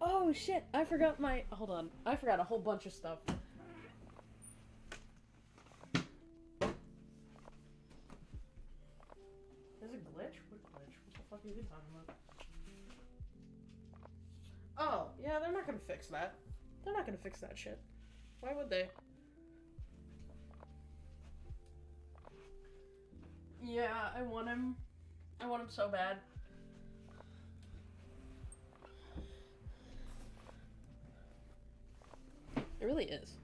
Oh shit! I forgot my. Hold on. I forgot a whole bunch of stuff. There's a glitch? What glitch? What the fuck are you talking about? Oh, yeah, they're not gonna fix that. They're not gonna fix that shit. Why would they? Yeah, I want him. I want him so bad. It really is.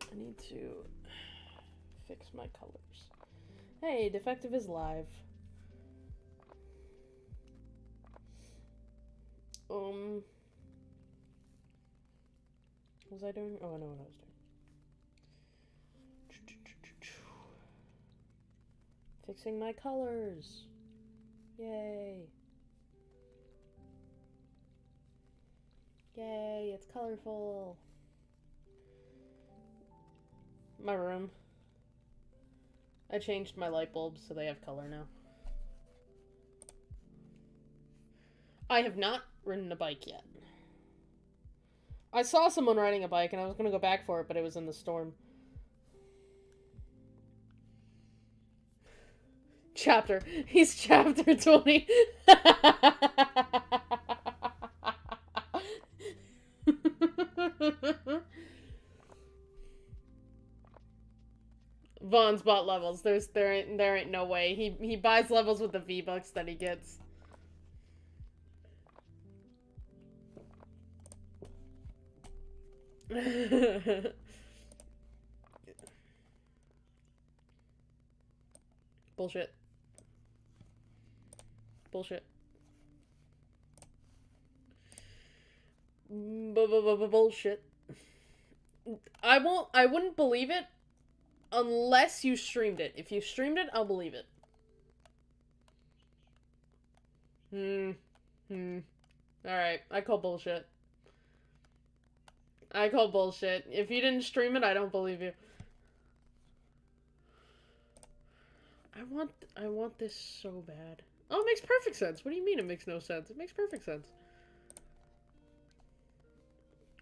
I need to fix my colors. Hey, Defective is live. Um. Was I doing? Oh, I know what I was doing. Fixing my colors. Yay. Yay, it's colorful. My room. I changed my light bulbs so they have color now. I have not ridden a bike yet. I saw someone riding a bike and I was going to go back for it, but it was in the storm. Chapter. He's chapter 20. Vaughn's bought levels. There's there ain't there ain't no way. He he buys levels with the V bucks that he gets. Bullshit. Bullshit. Bullshit. I won't. I wouldn't believe it unless you streamed it. If you streamed it, I'll believe it. Hmm. Hmm. Alright, I call bullshit. I call bullshit. If you didn't stream it, I don't believe you. I want I want this so bad. Oh, it makes perfect sense. What do you mean it makes no sense? It makes perfect sense.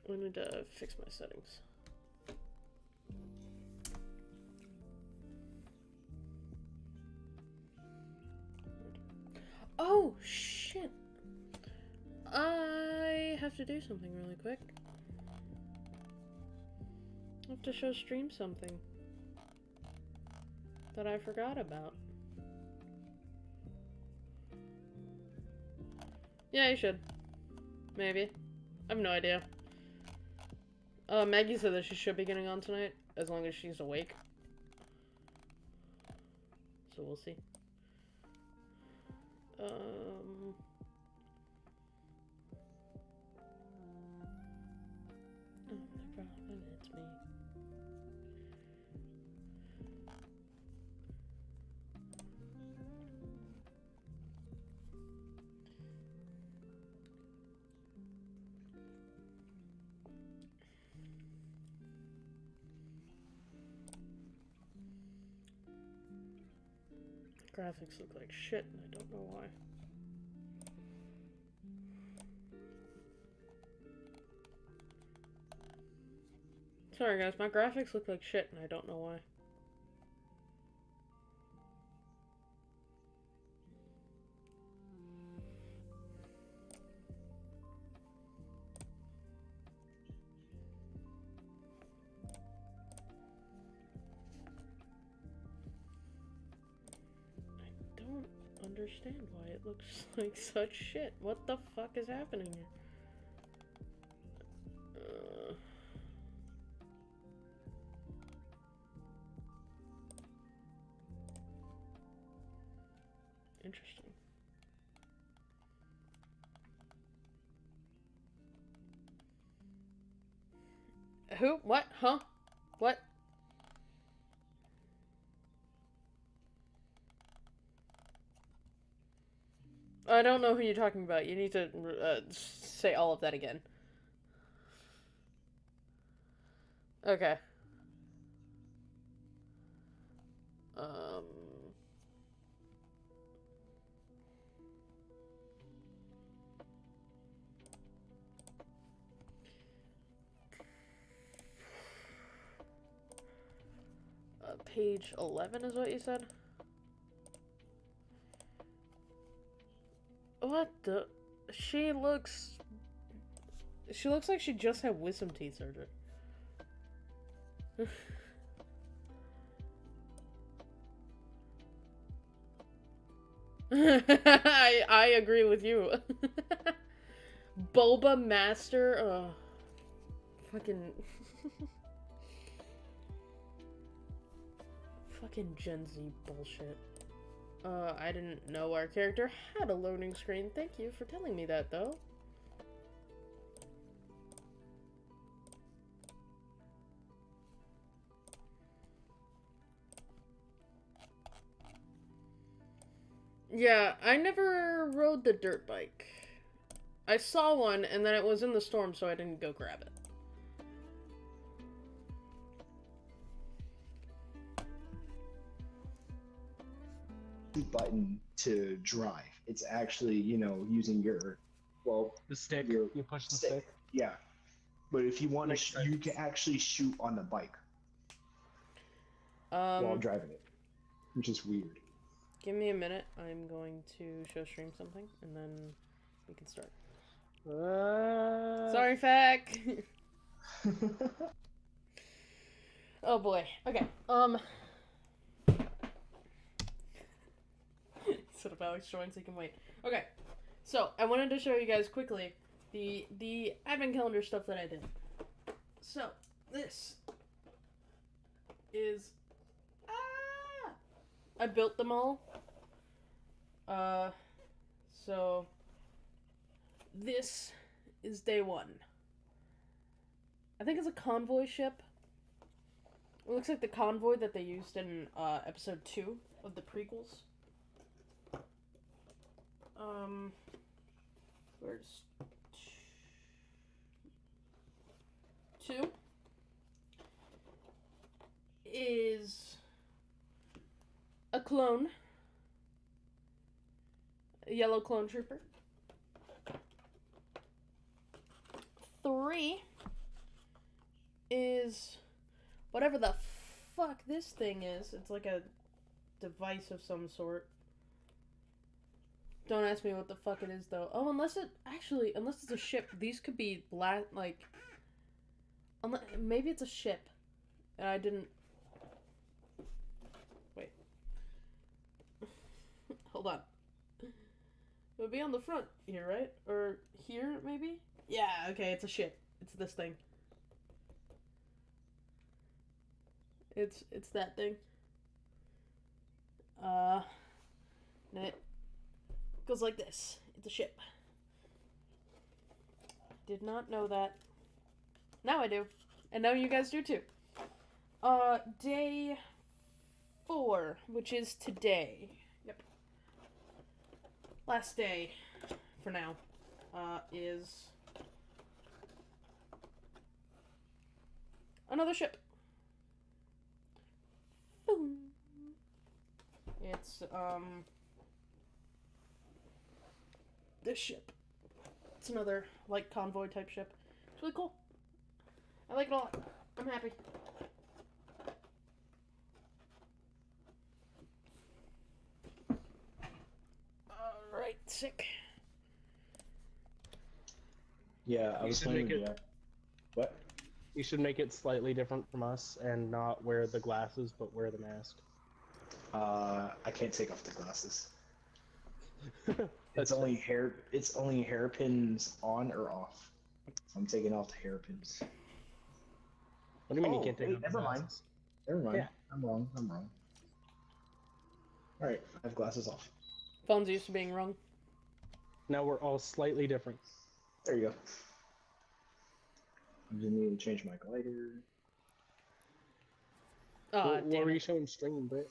I need to fix my settings. Oh, shit. I have to do something really quick. I have to show stream something that I forgot about. Yeah, you should. Maybe. I have no idea. Uh, Maggie said that she should be getting on tonight, as long as she's awake. So we'll see. Um... Graphics look like shit, and I don't know why. Sorry guys, my graphics look like shit, and I don't know why. Looks like such shit. What the fuck is happening here? Uh, interesting. Who? What? Huh? What? I don't know who you're talking about. You need to uh, say all of that again. Okay. Um. Uh, page 11 is what you said? What the? She looks. She looks like she just had wisdom teeth surgery. I I agree with you. Boba Master. Fucking. fucking Gen Z bullshit. Uh, I didn't know our character had a loading screen. Thank you for telling me that, though. Yeah, I never rode the dirt bike. I saw one, and then it was in the storm, so I didn't go grab it. Button to drive. It's actually, you know, using your, well, The stick. Your You push the stick. stick. Yeah. But if you want to, sh- you can actually shoot on the bike while Um, driving it, which is weird. give me a minute. I'm going to show stream something, and then we can start. Uh, Sorry, Fack. oh boy. Okay. Um. Instead of Alex joins, he can wait. Okay. So I wanted to show you guys quickly the the advent calendar stuff that I did. So this is ah. I built them all. Uh. So this is day one. I think it's a convoy ship. It looks like the convoy that they used in uh, episode two of the prequels. Um, where's two? Is a clone, a yellow clone trooper. Three is whatever the fuck this thing is. It's like a device of some sort. Don't ask me what the fuck it is though. Oh, unless it actually, unless it's a ship, these could be black. like, unless, maybe it's a ship, and I didn't. Wait. Hold on. It would be on the front here, right? Or here, maybe? Yeah, okay, it's a ship. It's this thing. It's it's that thing. Uh, it goes like this. It's a ship. Did not know that. Now I do, and now you guys do too. Uh, day four, which is today. Yep. Last day, for now, uh, is another ship. Boom. It's um this ship. It's another like convoy type ship. It's really cool. I like it a lot. I'm happy. Alright, sick. Yeah, I You was should playing make it- that. What? You should make it slightly different from us and not wear the glasses, but wear the mask. Uh, I can't take off the glasses. That's It's only hair. It's only hairpins on or off. I'm taking off the hairpins. What do you mean Oh, you can't take wait, off never mind. glasses? Never mind. Yeah. I'm wrong. I'm wrong. All right, I have glasses off. Phone's used to being wrong. Now we're all slightly different. There you go. i'm just need to change my glider. Ah, what, what were you it. showing stream, Britt?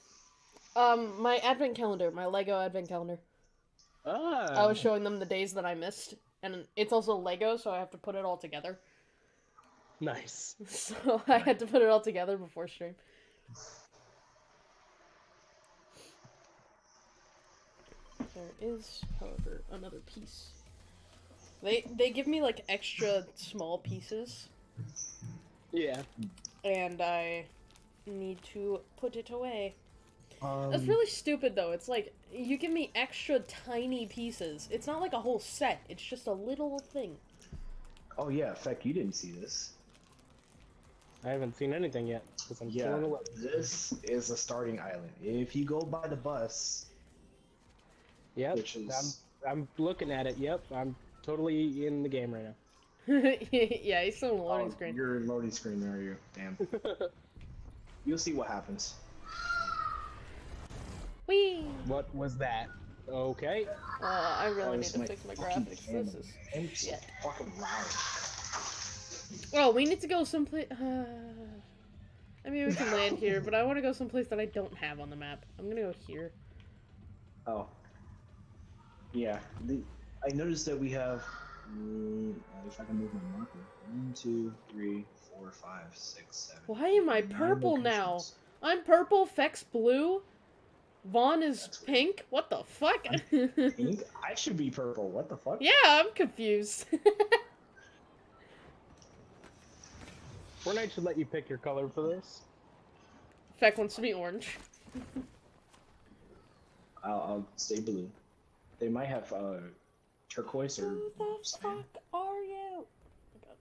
Um, my advent calendar, my Lego advent calendar. Ah, I was showing them the days that I missed, and it's also Lego, so I have to put it all together. nice. So I had to put it all together before stream. There is, however, another piece. They they give me like extra small pieces, Yeah. and I need to put it away. Um, That's really stupid, though. It's like you give me extra tiny pieces. It's not like a whole set. It's just a little thing. Oh yeah, Feck, you didn't see this. I haven't seen anything yet because I'm Yeah, still in the level. this is a starting island. If you go by the bus, Yep, which is I'm I'm looking at it. Yep, I'm totally in the game right now. yeah, he's still in the loading oh, screen. You're in loading screen, are you? Damn. You'll see what happens. Whee! what was that? Okay. Uh, I really Oh, need to is fix my fucking graphics. camera, This is. man. It's shit. fucking loud. Oh, we need to go someplace. Uh, I mean, we can land here, but I want to go someplace that I don't have on the map. I'm gonna go here. Oh. Yeah. The, I noticed that we have. Mm, if I can move my marker. One, two, three, four, five, six, seven. Why am I purple now? I'm purple. Feck's blue. Vaughn is That's weird. pink. What the fuck? Pink? I should be purple. What the fuck? yeah, I'm confused. Fortnite should let you pick your color for this. Feck wants to be orange. I'll, I'll stay blue. They might have uh, turquoise or Who the cyan. fuck are you? Oh.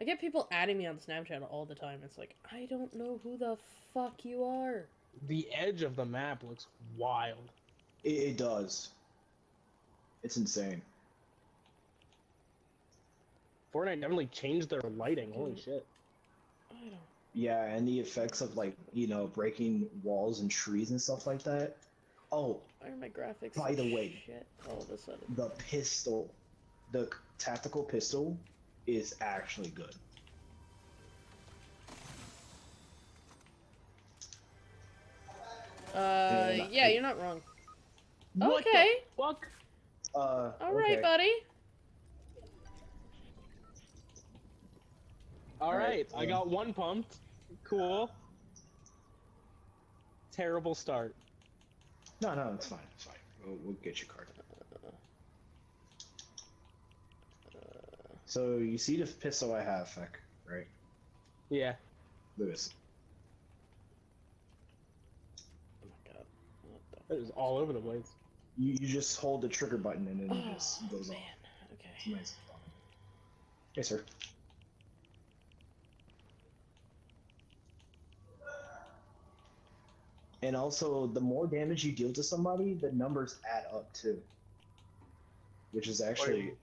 I get people adding me on Snapchat all the time. It's like, I don't know who the fuck you are. The edge of the map looks wild. It, it does. It's insane. Fortnite definitely changed their lighting. Holy Mm. shit. I don't. Yeah, and the effects of like you know breaking walls and trees and stuff like that. Oh, Why are my graphics? By like the way- shit all of a sudden? the pistol, the tactical pistol, is actually good. Uh, Yeah. yeah, you're not wrong. What the Okay. fuck? Uh, All right, okay. buddy. All All right, right, I got one pumped. Cool. Terrible start. No, no, it's fine. It's fine. We'll, we'll get your card. So you see the pistol I have, Feck, right? Yeah. Lewis. Oh my god. What the It was all over the place. You, you just hold the trigger button and then it Oh, just goes man. off. It's Okay. nice. Yes, sir. And also, the more damage you deal to somebody, the numbers add up too. Which is actually.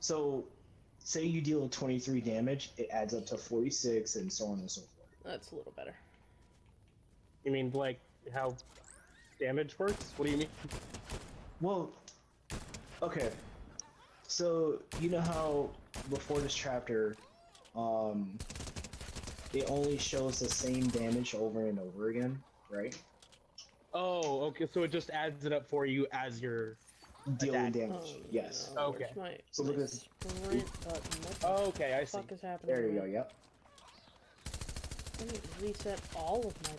So, say you deal 23 damage, it adds up to 46 and so on and so forth. That's a little better. You mean like how damage works? What do you mean? Well, okay. So you know how before this chapter, um, it only shows the same damage over and over again, right? Oh, okay. So it just adds it up for you as you're Dealing Attack. damage. Oh, yes. no, Okay. My, So look at this. sprint button. What the Oh, okay, I see. fuck is happening? There you to go. Yep. I need to reset all of my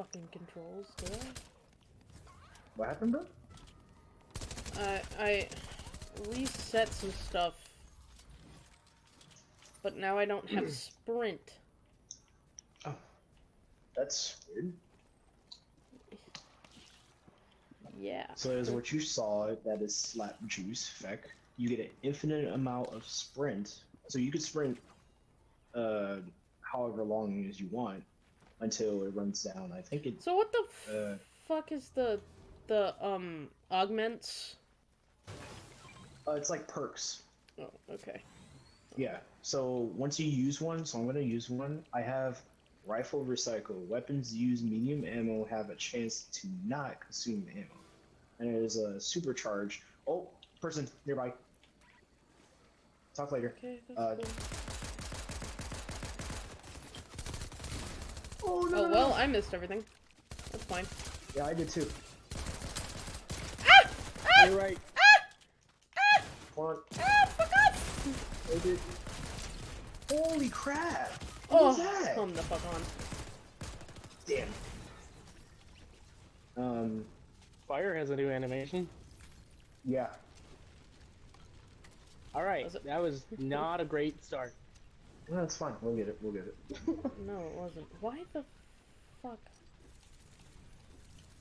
fucking controls, do What happened, bro? I? I I reset some stuff, but now I don't have sprint. Oh. That's weird. Yeah. So as what you saw, that is slap juice feck. You get an infinite amount of sprint, so you could sprint, uh, however long as you want, until it runs down. I think it. So what the Uh, fuck is the the um augments? uh, it's like perks. Oh, okay. Yeah. So once you use one, so I'm gonna use one. I have rifle recycle. Weapons use medium ammo have a chance to not consume ammo, and it is a supercharge. Oh, person nearby. Talk later. Okay. That's Uh, cool. Oh Oh well, I missed everything. That's fine. Yeah, I did too. Ah! Ah! You're right. Ah! Come on. Ah! Fuck off! I did. Holy crap! What Oh, was that? come the fuck on. Damn. Um. Fire has a new animation. Yeah. All right, Was that was not a great start. No, it's fine. We'll get it. We'll get it. No, it wasn't. Why the fuck?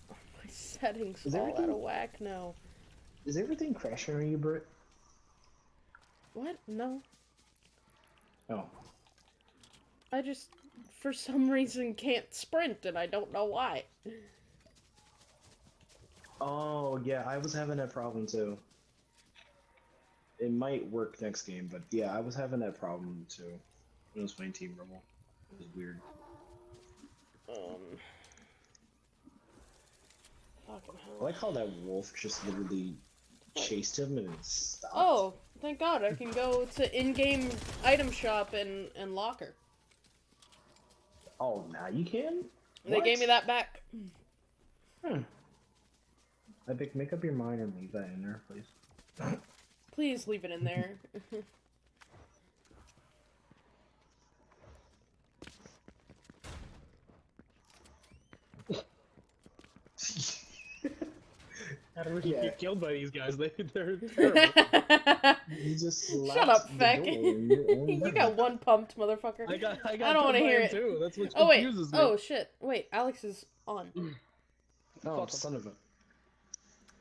Are my settings Is all out of whack now. Is everything crashing on you, Britt? What? No. Oh. I just, for some reason, can't sprint, and I don't know why. Oh yeah, I was having that problem too. It might work next game, but yeah, I was having that problem too. When I was playing Team Rumble. It was weird. Um. Fucking I hell. like how that wolf just literally chased him and stopped. Oh, thank God! I can go to in-game item shop and and locker. Oh, now you can? They gave me that back. Hmm. Epic, make up your mind and leave that in there, please. Please leave it in there. How do we Yeah. get killed by these guys? They, they're terrible. You just Shut up, the Feck. door in your own you got one pumped, motherfucker. I got, I got I don't want to hear it. too. That's what oh wait. confuses me. Oh shit. Wait, Alex is on. Oh, Fuck 'em. son of a.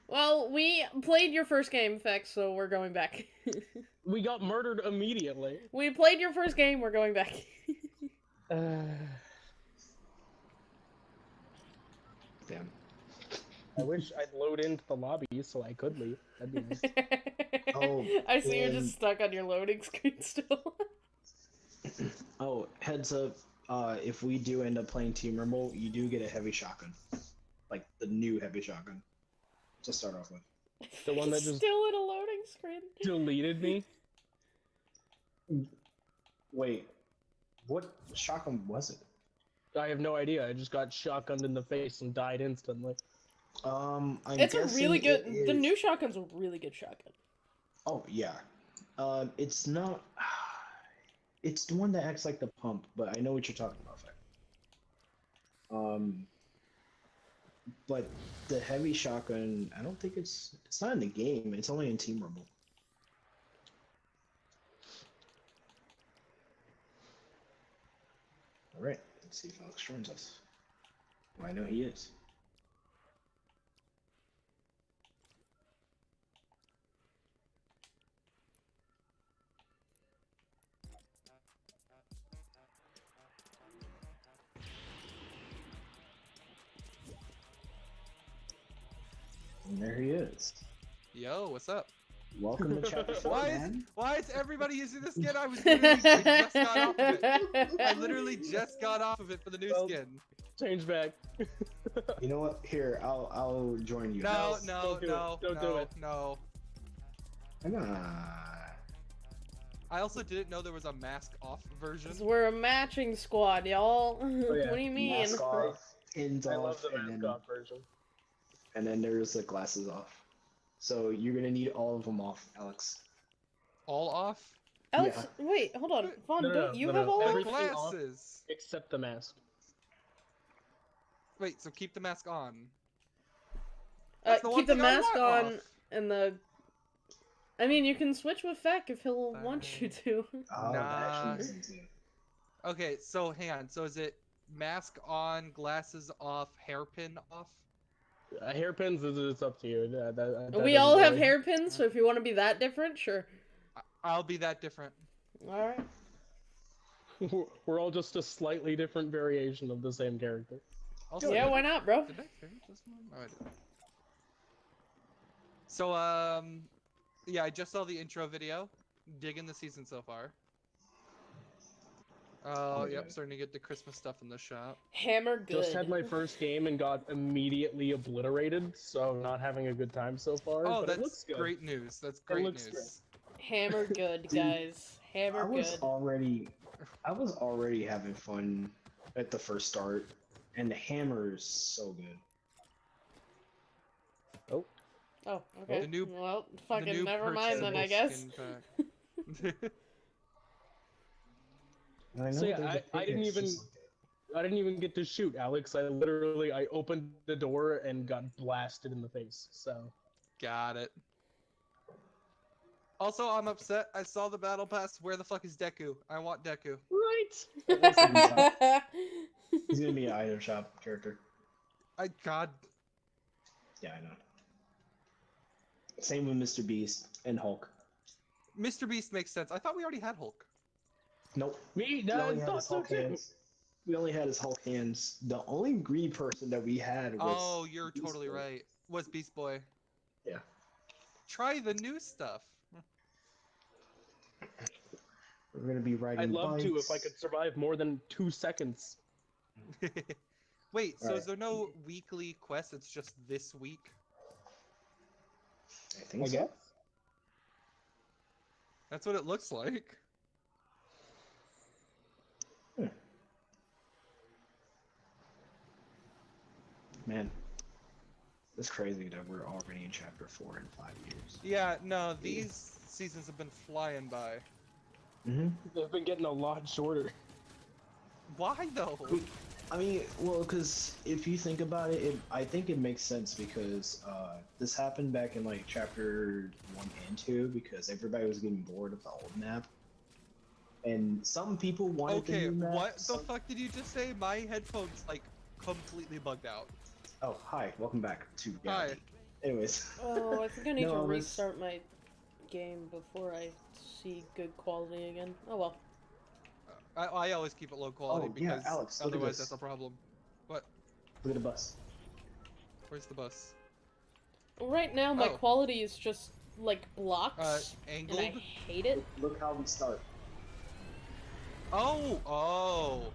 Well, we played your first game, Fex, so we're going back. We got murdered immediately. we played your first game. We're going back. Uh, Damn. I wish I'd load into the lobby so I could leave. That'd be nice. Oh, I see you're just stuck on your loading screen still. Oh, heads up. Uh, if we do end up playing Team Rumble, you do get a heavy shotgun. Like the new heavy shotgun. To start off with. The one that just- still in a loading screen. Deleted me. Wait. What shotgun was it? I have no idea. I just got shotgunned in the face and died instantly. Um, I'm It's a really good. it The new shotgun's a really good shotgun. Oh yeah. Um, it's not. It's the one that acts like the pump, but I know what you're talking about. Um, but the heavy shotgun, I don't think it's. It's not in the game. It's only in Team Rumble. All right. Let's see if Alex joins us. Well, I know he is. And there he is. Yo, what's up? Welcome to chapter four, Why is why is everybody using this skin? I was literally I just got off of it. I literally just got off of it for the new Well, skin. Change back. You know what? Here, I'll I'll join you. No, guys. no, don't do it. no, Don't no, do it. no. Come on. I also didn't know there was a mask off version. we're a matching squad, y'all. Oh, yeah. What do you mean? Mask off, pins I off, love the and, then, mascot version. And then there's the glasses off. So you're gonna need all of them off, Alex. All off? Alex, wait, hold on. Vaughn, No, no, don't no, you no, have no. all? The of off. glasses. Except the mask. Wait, so keep the mask on. Uh, the keep the I mask on off. and the. I mean, you can switch with Feck if he'll want you to. Oh, Nah. actually makes sense, yeah. Okay, so hang on. So is it mask on, glasses off, hairpin off? Uh, hairpins is it's up to you. That, that, that we all have really- hairpins, so if you want to be that different, sure. I- I'll be that different. All right. We're all just a slightly different variation of the same character. Also, Yeah, why not, bro? Did I this one? Oh, I did. So, um, yeah, I just saw the intro video. Digging the season so far. Oh, Okay. yep, starting to get the Christmas stuff in the shop. Hammer good. Just had my first game and got immediately obliterated, so I'm not having a good time so far. Oh, but it looks that's good. great news. That's great looks news. Hammer good, guys. I Hammer was good. already, I was already having fun at the first start, and the hammer is so good. Oh, Oh, okay. The new- well, fucking never mind then, I guess. purchasable skin pack. And I So yeah, there's a I- I didn't even- just like that. I didn't even get to shoot Alex. I literally I opened the door and got blasted in the face. So Got it. Also, I'm upset. I saw the battle pass. Where the fuck is Deku? I want Deku. Right. He's gonna be an item shop character. I God. Yeah, I know. Same with Mr. Beast and Hulk. Mr. Beast makes sense. I thought we already had Hulk. Nope. Me, no, I thought so too. hands. We only had his Hulk hands. The only green person that we had was. Oh, you're Beast totally Boy. right. Was Beast Boy. Yeah. Try the new stuff. We're gonna be riding. I'd love to if I could survive more than two seconds. Wait, so is there no weekly quest? It's just this week. I think I so. guess. That's what it looks like. Man, it's crazy that we're already in chapter four in five years. Yeah, no, these seasons have been flying by. Mm-hmm. They've been getting a lot shorter. Why though? I mean, well, because if you think about it, it, I think it makes sense because uh, this happened back in like chapter one and two because everybody was getting bored of the old map, and some people wanted the Okay, new map. what the some- fuck did you just say? My headphones like completely bugged out. Oh, hi, welcome back to Hi. Anyways, oh, I think I need No, to I was- restart my game before I see good quality again. Oh well. I, I always keep it low quality Oh, yeah, because Alex, otherwise that's a problem. What? look at the bus. Where's the bus? Right now, my Oh. quality is just like blocks, Uh, and? I hate it. Look how we start. Oh, oh,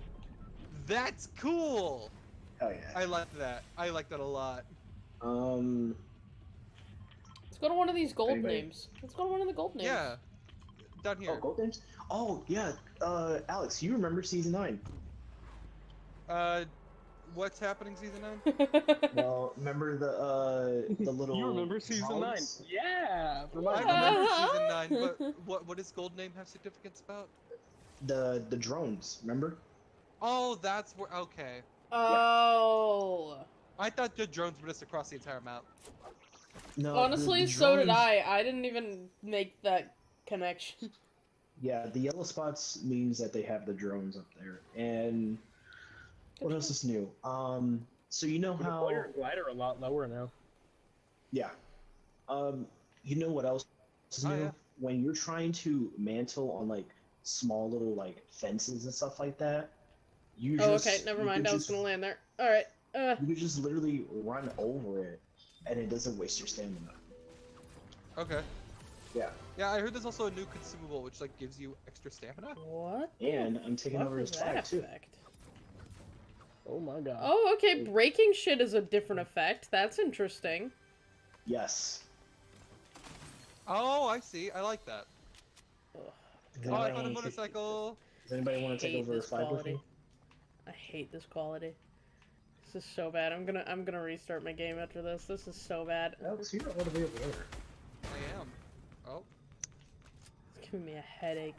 that's cool. Hell yeah. I like that. I like that a lot. Um, Let's go to one of these gold Anybody- names. Let's go to one of the gold names. Yeah, down here. oh, gold names. Oh yeah. Uh, Alex, you remember season nine? Uh, what's happening season nine? Well, remember the uh the little. you remember season drones? nine? Yeah. I Remind me. remember season nine, but what what does Gold Name have significance about? The the drones. Remember? Oh, that's where. Okay, oh. I thought the drones were just across the entire map. No. Honestly, the so did I. I didn't even make that connection. Yeah, the yellow spots means that they have the drones up there. And what else is new? Um, so you know how? deploy your glider a lot lower now. Yeah. Um, you know what else is Oh, yeah. When you're trying to mantle on like small little like fences and stuff like that, you oh, just okay. Never mind. I was just- gonna land there. All right. Uh, You just literally run over it, and it doesn't waste your stamina. Okay. Yeah. Yeah, I heard there's also a new consumable which like gives you extra stamina. what? And I'm taking What over his that flag too. effect? Oh my god. Oh, okay. Breaking shit is a different effect. That's interesting. Yes. Oh, I see. I like that. Ugh, Oh, I found a motorcycle. does anybody want to take hate over this flag with quality. me? I hate this quality. This is so bad. I'm gonna I'm gonna restart my game after this. This is so bad. Alex, you're all the way over there. I am. Oh, It's giving me a headache.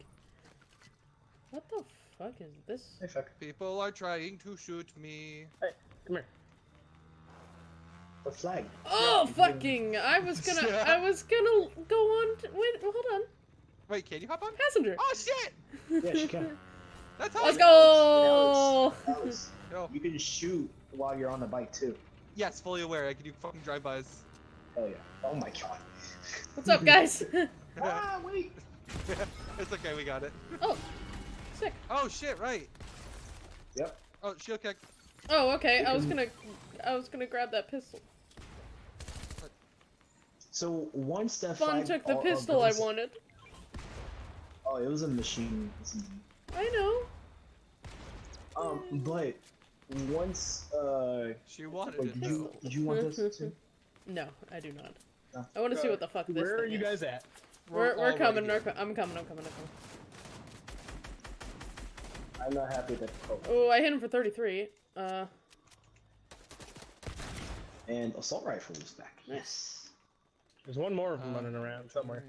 What the fuck is this? Hey, fuck. people are trying to shoot me. Hey, come here. The flag. Oh Yeah. fucking! I was gonna I was gonna go on. To, wait, hold on. Wait, can you hop on? Passenger. Oh shit! Yeah, she can. That's how. Let's go. Alex, you can shoot while you're on the bike too. Yes, fully aware. I can do fucking drive-bys. Hell yeah. Oh my god. What's up, guys? ah, wait. it's okay, we got it. oh, sick. Oh shit! Right. Yep. Oh, shield kick. Oh, okay. You I was gonna I was gonna grab that pistol. So once that Fun flag took the all- pistol I wanted. Oh, it was a machine. I know. Um, but once uh, She wanted like, it. you though. you want this too? No, I do not. No. I want to see Uh, what the fuck this Where are thing you is. guys at? We're, we're already coming. We're co- I'm coming. I'm coming. I'm coming. I'm not happy that. Oh, I hit him for 33. Uh, and assault rifle is back. Yes. There's one more of them Uh, running around somewhere.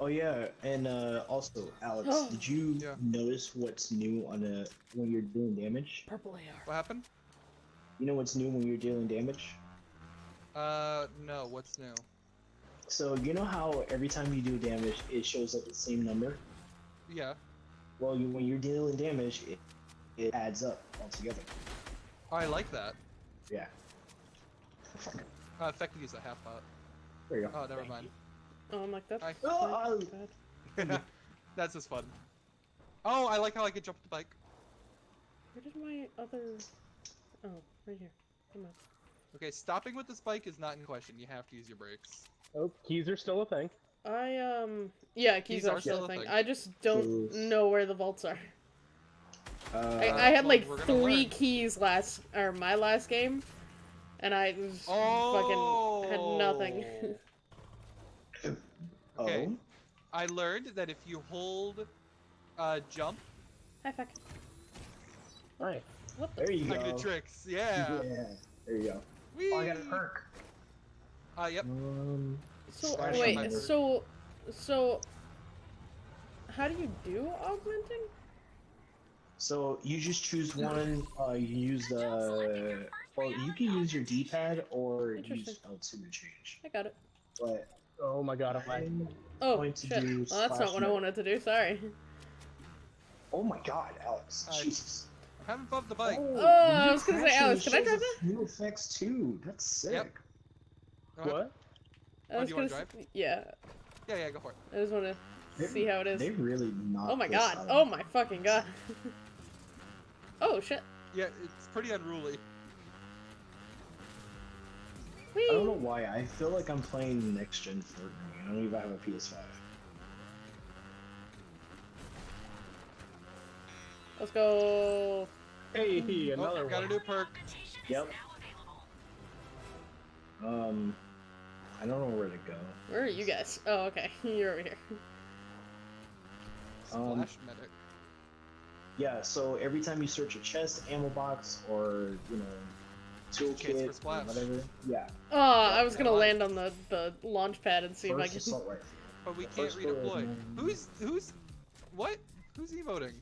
Oh yeah, and uh, also Alex, did you Yeah. notice what's new on a when you're doing damage? purple AR. What happened? You know what's new when you're dealing damage? Uh, no. What's new? So you know how every time you do damage, it shows up the same number. Yeah. Well, you, when you're dealing damage, it, it adds up altogether. I like that. Yeah. Fuck. Uh, effective use a half pot. There you go. Oh, never mind. Oh, I'm like that's I- Oh, bad. That's just fun. Oh, I like how I can jump the bike. Where did my other? Oh, right here. Come on. Okay, stopping with this bike is not in question. You have to use your brakes. Oh, keys are still a thing. I um yeah, keys Keys are are still still a a thing. thing. I just don't Keys. know where the vaults are. Uh, I, I had well, like three learn. keys last or my last game, and I was Oh. fucking had nothing. Okay. Oh. I learned that if you hold uh, jump, Hi, fuck. Nice. What the? There you I go. can tricks. Yeah. There you go. Whee! Oh, I got a perk. Uh, yep. Um, So wait, on my bird. so so how do you do augmenting? so you just choose one. Uh, you can use the. Well, you can use your D-pad or use Interesting. L2 to change. I got it. But Oh my god, I'm lagging. Oh Going to shit. do Well, that's not splash what I wanted to do. Sorry. oh my God, Alex! Uh, Jesus. I haven't bumped the bike. Oh, I was gonna say, Alex, can I shows drive us New effects too. That's sick. Yep. What? I Oh, was do you wanna gonna drive? s- yeah. Yeah, yeah, go for it. I just want to They- see how it is. They really not. Oh my god. Oh my fucking god. oh shit. Yeah, it's pretty unruly. Whee! I don't know why. I feel like I'm playing next gen Fortnite. I don't even have a PS5. Let's go. Hey, Oh, another got a new perk. Yep. Um, I don't know where to go. Where are you guys? Oh, okay. You're over here. Um, medic. Yeah. So every time you search a chest, ammo box, or you know, Chance toolkit, for splash. whatever. Yeah. Oh, I was gonna Come land on the the launch pad and see if I can. assault rifle. But we can't first floor is redeploy. Who's who's what? Who's emoting?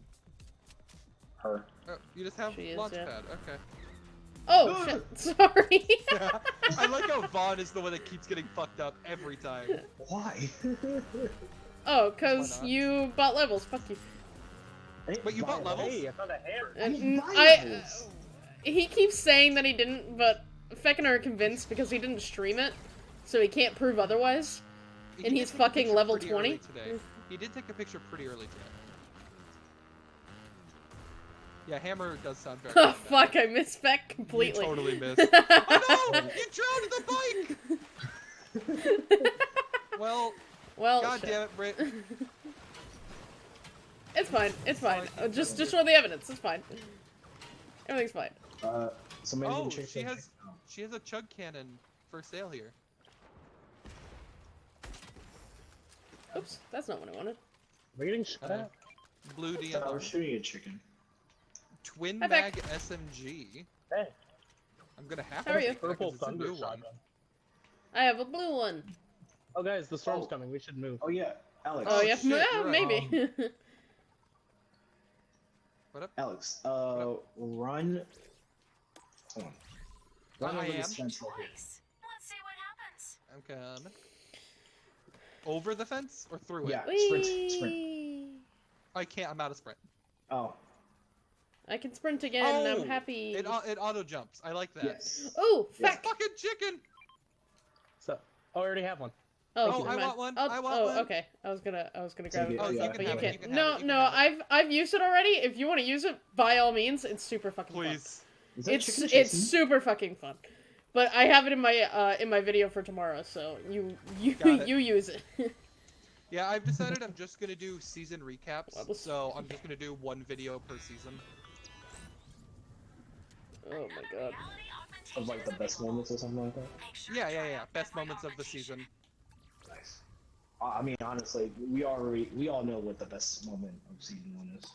Her. Oh, you just have She is, launch yeah. pad. Okay. Oh shit! Sorry. I like how Vaughn is the one that keeps getting fucked up every time. Why? oh, cause not? you bought levels. Fuck you. But you bought levels? Hey, I found a hammer. I didn't And I. He keeps saying that he didn't, but Feck and I are convinced because he didn't stream it, so he can't prove otherwise. He And he's fucking level 20? Today. He did take a picture pretty early today. Yeah, hammer does sound very. Oh bad. fuck! I missed Feck completely. You totally missed. oh no! You drowned the bike! Well, well, god shit. damn it, Britt. it's fine. It's fine. Uh, just show the evidence. It's fine. Everything's fine. Uh, somebody Oh, she has she has a chug cannon for sale here. Oops, that's not what I wanted. We're getting shot Uh, at. Blue Oh, I was shooting a chicken. Twin Hi, mag Beck. SMG. Hey, I'm gonna have How to are you? take that 'cause purple it's a thunder one. shotgun. I have a blue one. Oh, guys, the storm's Oh. coming. We should move. Oh yeah, Alex. Oh, Oh, yeah, shit, yeah, maybe. What up? Alex, uh, run. Hold. Run I over am. this fence right here. Let's see what happens. I'm coming. Over the fence or through it? Yeah. Sprint, sprint. I can't. I'm out of sprint. Oh, I can sprint again. Oh, I'm happy. It it auto jumps. I like that. yes. Oh, Yeah. fuck. Fucking chicken. So, oh, I already have one. Oh, Oh, I mind. want one, I'll- I want oh, one. okay. I was gonna, I was gonna grab oh, it, it, Oh, you can but you can't. can no, it, you can no. I've, I've used it already. If you want to use it, by all means, it's super fucking fun. Please. Is that It's, it's super fucking fun. But I have it in my, uh, in my video for tomorrow, so you, you, you use it. Yeah, I've decided I'm just gonna do season recaps. What So I'm just gonna do one video per season. oh my god. Of like the best moments or something like that. Yeah, yeah, yeah. Best moments of the season. Nice. I mean, honestly, we already we all know what the best moment of season one is.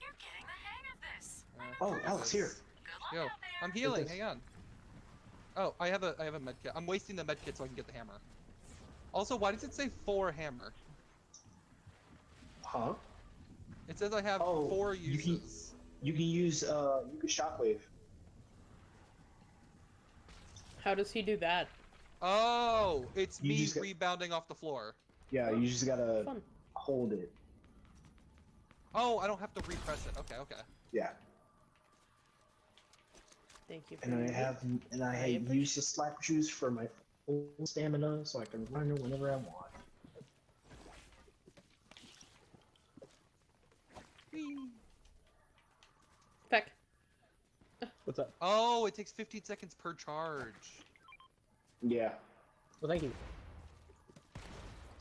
You're getting the hang of this. Uh, Oh, Alex, here. Yo. I'm healing. Hang on. Oh, I have a I have a med kit. I'm wasting the med kit so I can get the hammer. Also, why does it say four hammer? Huh? It says I have Oh, four you can- You can use uh, you can shockwave. How does he do that? Oh, it's You me just got- rebounding off the floor. Yeah, you just gotta Fun. hold it. Oh, I don't have to repress it. Okay, okay. Yeah. Thank you. For And I your- have and I I have used the slap juice for my full stamina so I can run it whenever I want. Feck. What's up? Oh, it takes 15 seconds per charge. Yeah. Well, thank you.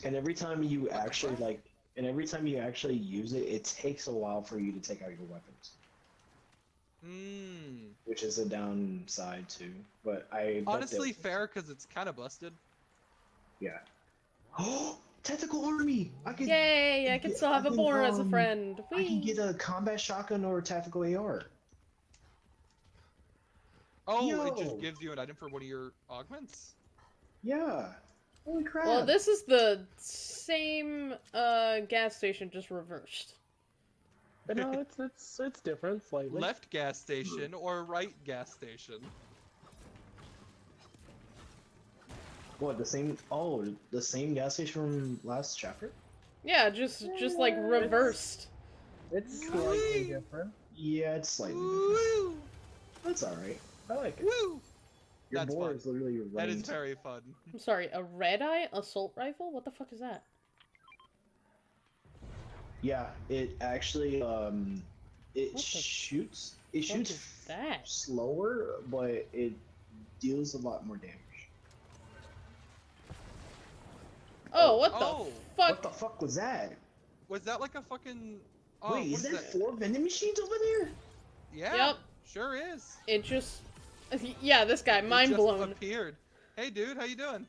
And every time you actually like and every time you actually use it, it takes a while for you to take out your weapons. Hmm. Which is a downside too. But I bet Honestly, that- fair because it's kind of busted. Yeah. Oh tactical army! I can Yay! I I can can- still have a can, boar as a um, friend. I can get a combat shotgun or a tactical AR. Oh, it just gives you an item for one of your augments? Yeah. Holy crap. Well, this is the same uh, gas station, just reversed. But no, it's it's it's different slightly. Left gas station or right gas station? What the same? Oh, the same gas station from last chapter. Yeah, just just like reversed. It's slightly different. Yeah, it's slightly different. Woo! That's all right. I like it. Woo! Your That's boar fun. is literally your That is very fun. I'm sorry, a red eye assault rifle? What the fuck is that? Yeah, it actually um, it What the shoots. It shoots that? slower, but it deals a lot more damage. Oh, what the Oh, fuck? What the fuck was that? Was that like a fucking? Oh, Wait, what is that four vending machines over there? Yeah. Yep. Sure is. It just. Yeah, this guy, It mind just blown. Appeared. Hey, dude, how you doing?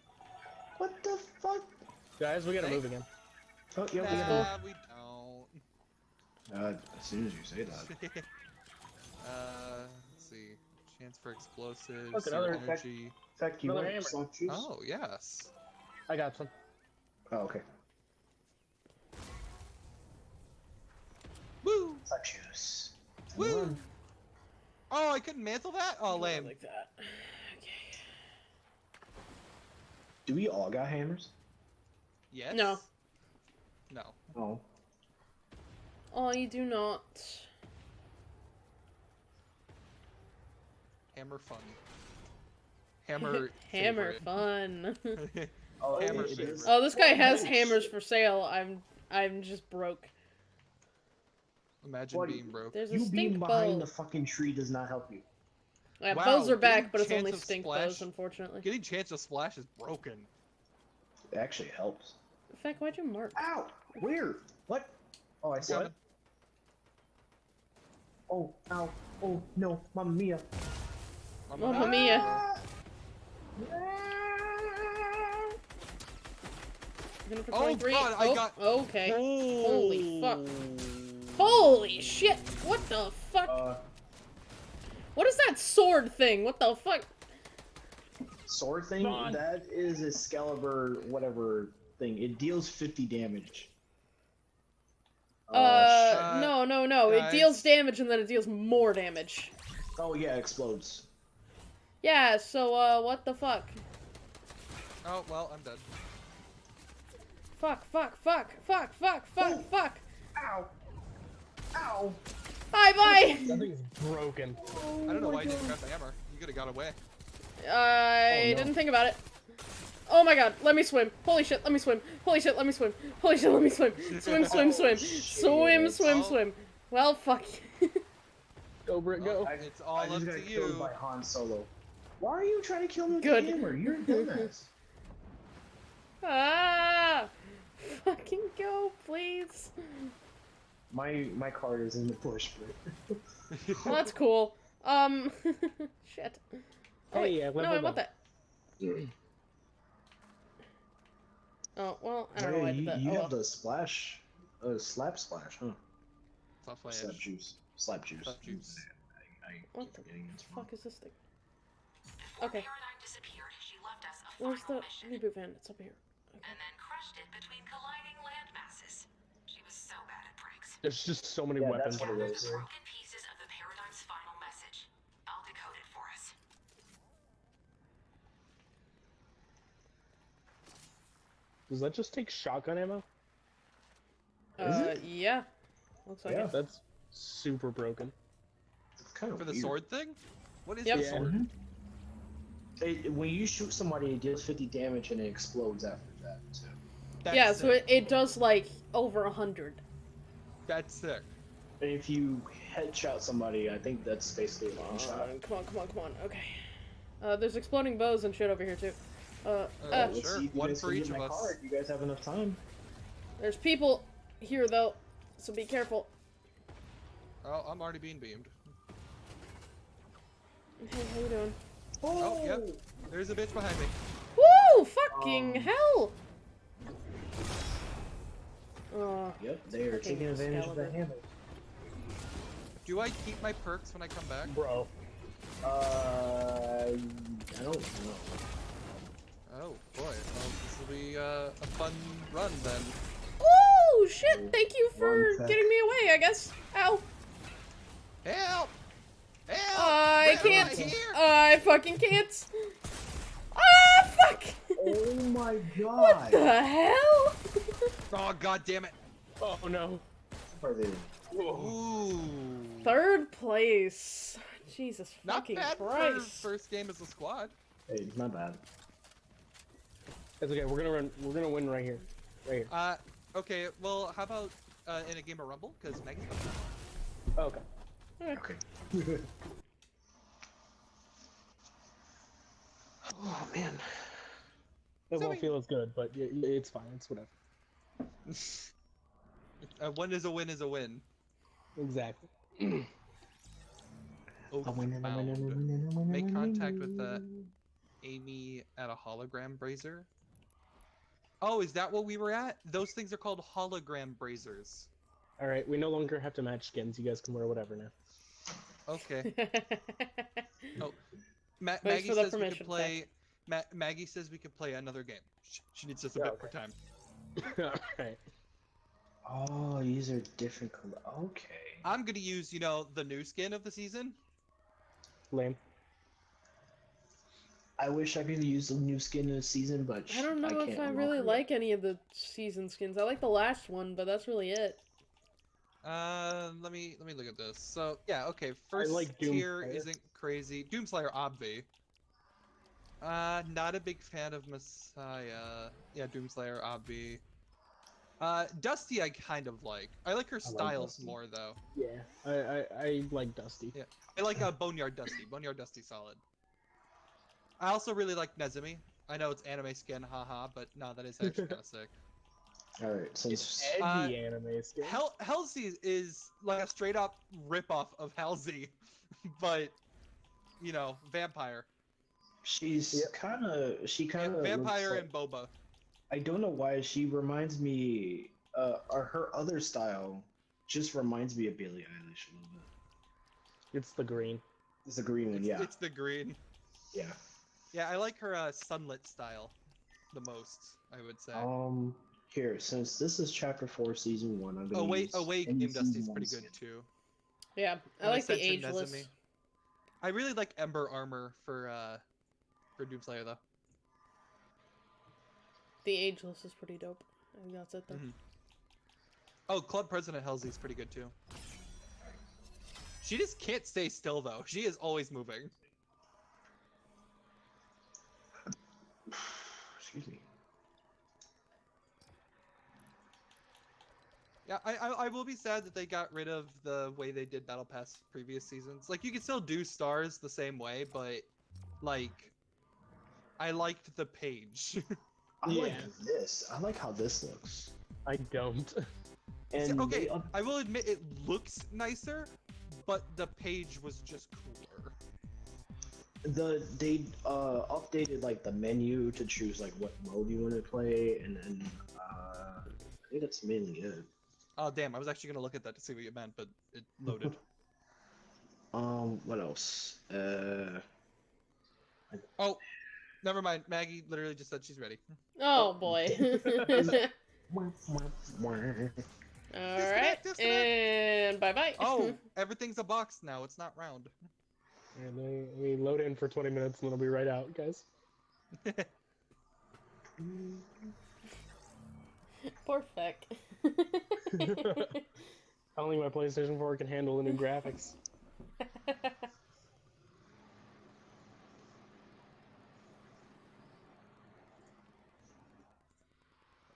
What the fuck? Guys, we gotta Hey. move again. Oh, yeah, we gotta- Nah, we don't. Uh, as soon as you say that. uh, let's see. Chance for explosives. Look, your another- energy. Fact, you Another want hammer. Oh yes. I got some. Oh, okay. Woo! Slap juice. Woo! One. Oh, I couldn't mantle that. Oh, lame. Like that. Okay. Do we all got hammers? Yes. No. No. Oh. Oh, you do not. Hammer fun. Hammer. Hammer fun. Oh, Hammer it- it oh, this guy has hammers for sale. I'm I'm just broke. Imagine What? being broke. There's a You being behind bow. the fucking tree does not help you. Yeah, Wow, bows are back, getting but it's chance only of stink splash- bows, unfortunately. Getting chance to splash is broken. It actually helps. In fact, why'd you mark? Ow! Where? What? Oh, I saw What? it. Oh, ow. Oh, no. Mamma mia. Mamma Mamma mia. mia. Gonna Oh, 23. God, I oh, got- okay. Holy fuck. Oh. Holy shit! What the fuck? Uh, what is that sword thing? What the fuck? sword thing? Come on. That is Excalibur, whatever thing. It deals 50 damage. Uh, sh- no, no, no. It deals damage and then it deals more damage. oh, yeah, it explodes. Yeah, so, uh, what the fuck? Oh well, I'm dead. Fuck, fuck, fuck, fuck, fuck, fuck, Oh. fuck. Ow! Ow! Bye bye! That thing's broken. I don't know why you didn't grab the hammer. You could have got away. I Oh, no. didn't think about it. Oh my god, let me swim. Holy shit, let me swim. Holy shit, let me swim. Holy shit, let me swim. Swim, swim, swim. Swim, swim, Oh. swim. Well, fuck. Go, Britt, go. I- It's all I up just to got killed you. by Han Solo. Why are you trying to kill me with Good. the hammer? You're a dumbass. ah! Fucking go, please. my my card is in the bush, but Well, that's cool. Um, shit. Oh, wait, Hey, uh, no, I want that. Oh, well, I don't know Hey, why I did you, that. you Oh, have well. the splash, uh, slap splash, huh? Tough flash. Slap juice, slap juice. Slap juice. I, I What the getting it wrong. fuck is this thing? Okay. Paradigm disappeared, she left us a Where's the final mission, reboot van? It's up here. Okay. and then crushed it between colliding land masses. She was so bad at pranks. There's just so many Yeah, weapons. that's what it Gathered is. the broken pieces of the Paradigm's final message. I'll decode it for us. Does that just take shotgun ammo? Is Uh, it? yeah. Looks like Yeah. it. That's super broken. It's kind of For the weird. sword thing? What is Yep. the Yeah. sword? Mhm. It, when you shoot somebody, it deals 50 damage and it explodes after that. So. That's yeah, so it, it does like over a hundred. That's sick. And if you headshot somebody, I think that's basically a Come one shot. come on, come on, come on. Okay. Uh, there's exploding bows and shit over here too. Uh, Uh, uh, Sure, see if you one for each of my us. Card. You guys have enough time. there's people here though, so be careful. Oh, I'm already being beamed. Hey, how you doing? Oh, yep. There's a bitch behind me. Woo! Fucking Um, hell! Uh, Yep, they are taking advantage of that Excalibur. hammer. Do I keep my perks when I come back? Bro. Uh, I don't know. Oh boy, well, this will be uh, a fun run then. oh shit! Thank you for getting me away. I guess. Ow! Help! Help! I can't. I here? I fucking can't. Ah, fuck! Oh my god! what the hell? Oh god damn it! Oh no. Ooh. Third place. Jesus Not fucking bad for Christ. first game as a squad. Hey, it's not bad. It's okay. We're gonna run. We're gonna win right here. Right here. Uh, okay. Well, how about uh, in a game of Rumble? Because Maggie's coming. Oh, okay. Okay. oh man. It So won't we- feel as good, but y- y- it's fine. It's whatever. a win is a win is a win. Exactly. Oh, I'm winning, I'm found. winning, I'm winning, I'm winning, Make contact with the. Amy at a hologram brazier. Oh, is that what we were at? Those things are called hologram brazers. All right. We no longer have to match skins. You guys can wear whatever now. Okay. Oh, Ma- Maggie says we permission, could play. Ma- Maggie says we could play another game. She, she needs just a Yeah, bit more time. All right. Oh, these are different color. Okay. I'm gonna use, you know, the new skin of the season. Lame. I wish I could use the new skin in the season, but I don't know can't if I really it. like any of the season skins. I like the last one, but that's really it. Uh, let me let me look at this. So yeah, okay. First like tier isn't crazy. Doomslayer, obvi. Uh, not a big fan of Massai. Yeah, Doomslayer, obvi. Uh, Dusty, I kind of like. I like her I styles Dusty. more though. Yeah. I I, I like Dusty. Yeah. I like uh, Boneyard Dusty. Boneyard Dusty, solid. I also really like Nezumi. I know it's anime skin, haha, but no, that is actually kind of sick. All right, since Edgy Uh, anime skin. Hel- Helsie is like a straight up ripoff of Halsey, but you know, vampire. she's Yep. kind of she kind of vampire and boba. I don't know why she reminds me. Uh, or her other style just reminds me of Billie Eilish a little bit. It's the green. It's the green one, yeah, it's the green. yeah. Yeah, I like her uh, sunlit style the most. I would say. Um, here since this is chapter four, season one, I'm gonna. Away, use away, any Game Dusty's pretty good skin. too. Yeah, I And like the Ascension ageless. Nezumi. I really like Ember armor for uh for Doomslayer though. The ageless is pretty dope. I think that's it though. Mhm. Oh, Club President Helsie's pretty good too. She just can't stay still though. She is always moving. Excuse me. Yeah, I, I I will be sad that they got rid of the way they did Battle Pass previous seasons. Like you can still do stars the same way, but like I liked the page. I like this. I like how this looks. I don't. And okay, they up- I will admit it looks nicer, but the page was just cooler. The they uh updated like the menu to choose like what mode you want to play, and then uh, I think that's mainly it. Oh damn, I was actually gonna look at that to see what you meant, but it loaded. Um, what else? Uh, oh, never mind. Maggie literally just said she's ready. Oh boy. All right, disconnect. and bye bye. Oh, everything's a box now. It's not round. And we, we load in for 20 minutes and then it'll be right out, guys. Poor Feck. Only my PlayStation 4 can handle the new graphics.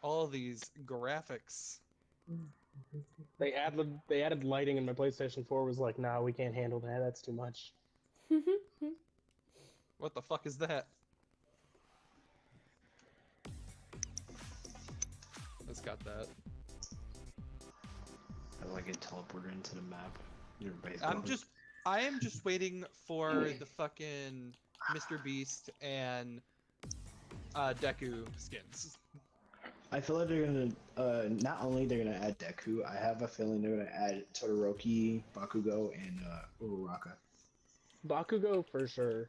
All these graphics. They added they added lighting, and my PlayStation 4 was like, "Nah, we can't handle that. That's too much." What the fuck is that? It's got that. I like it teleported into the map. I'm just, I am just waiting for the fucking Mr. Beast and uh, Deku skins. I feel like they're gonna. Uh, not only they're gonna add Deku, I have a feeling they're gonna add Todoroki, Bakugo, and uh, Uraraka. Bakugo for sure.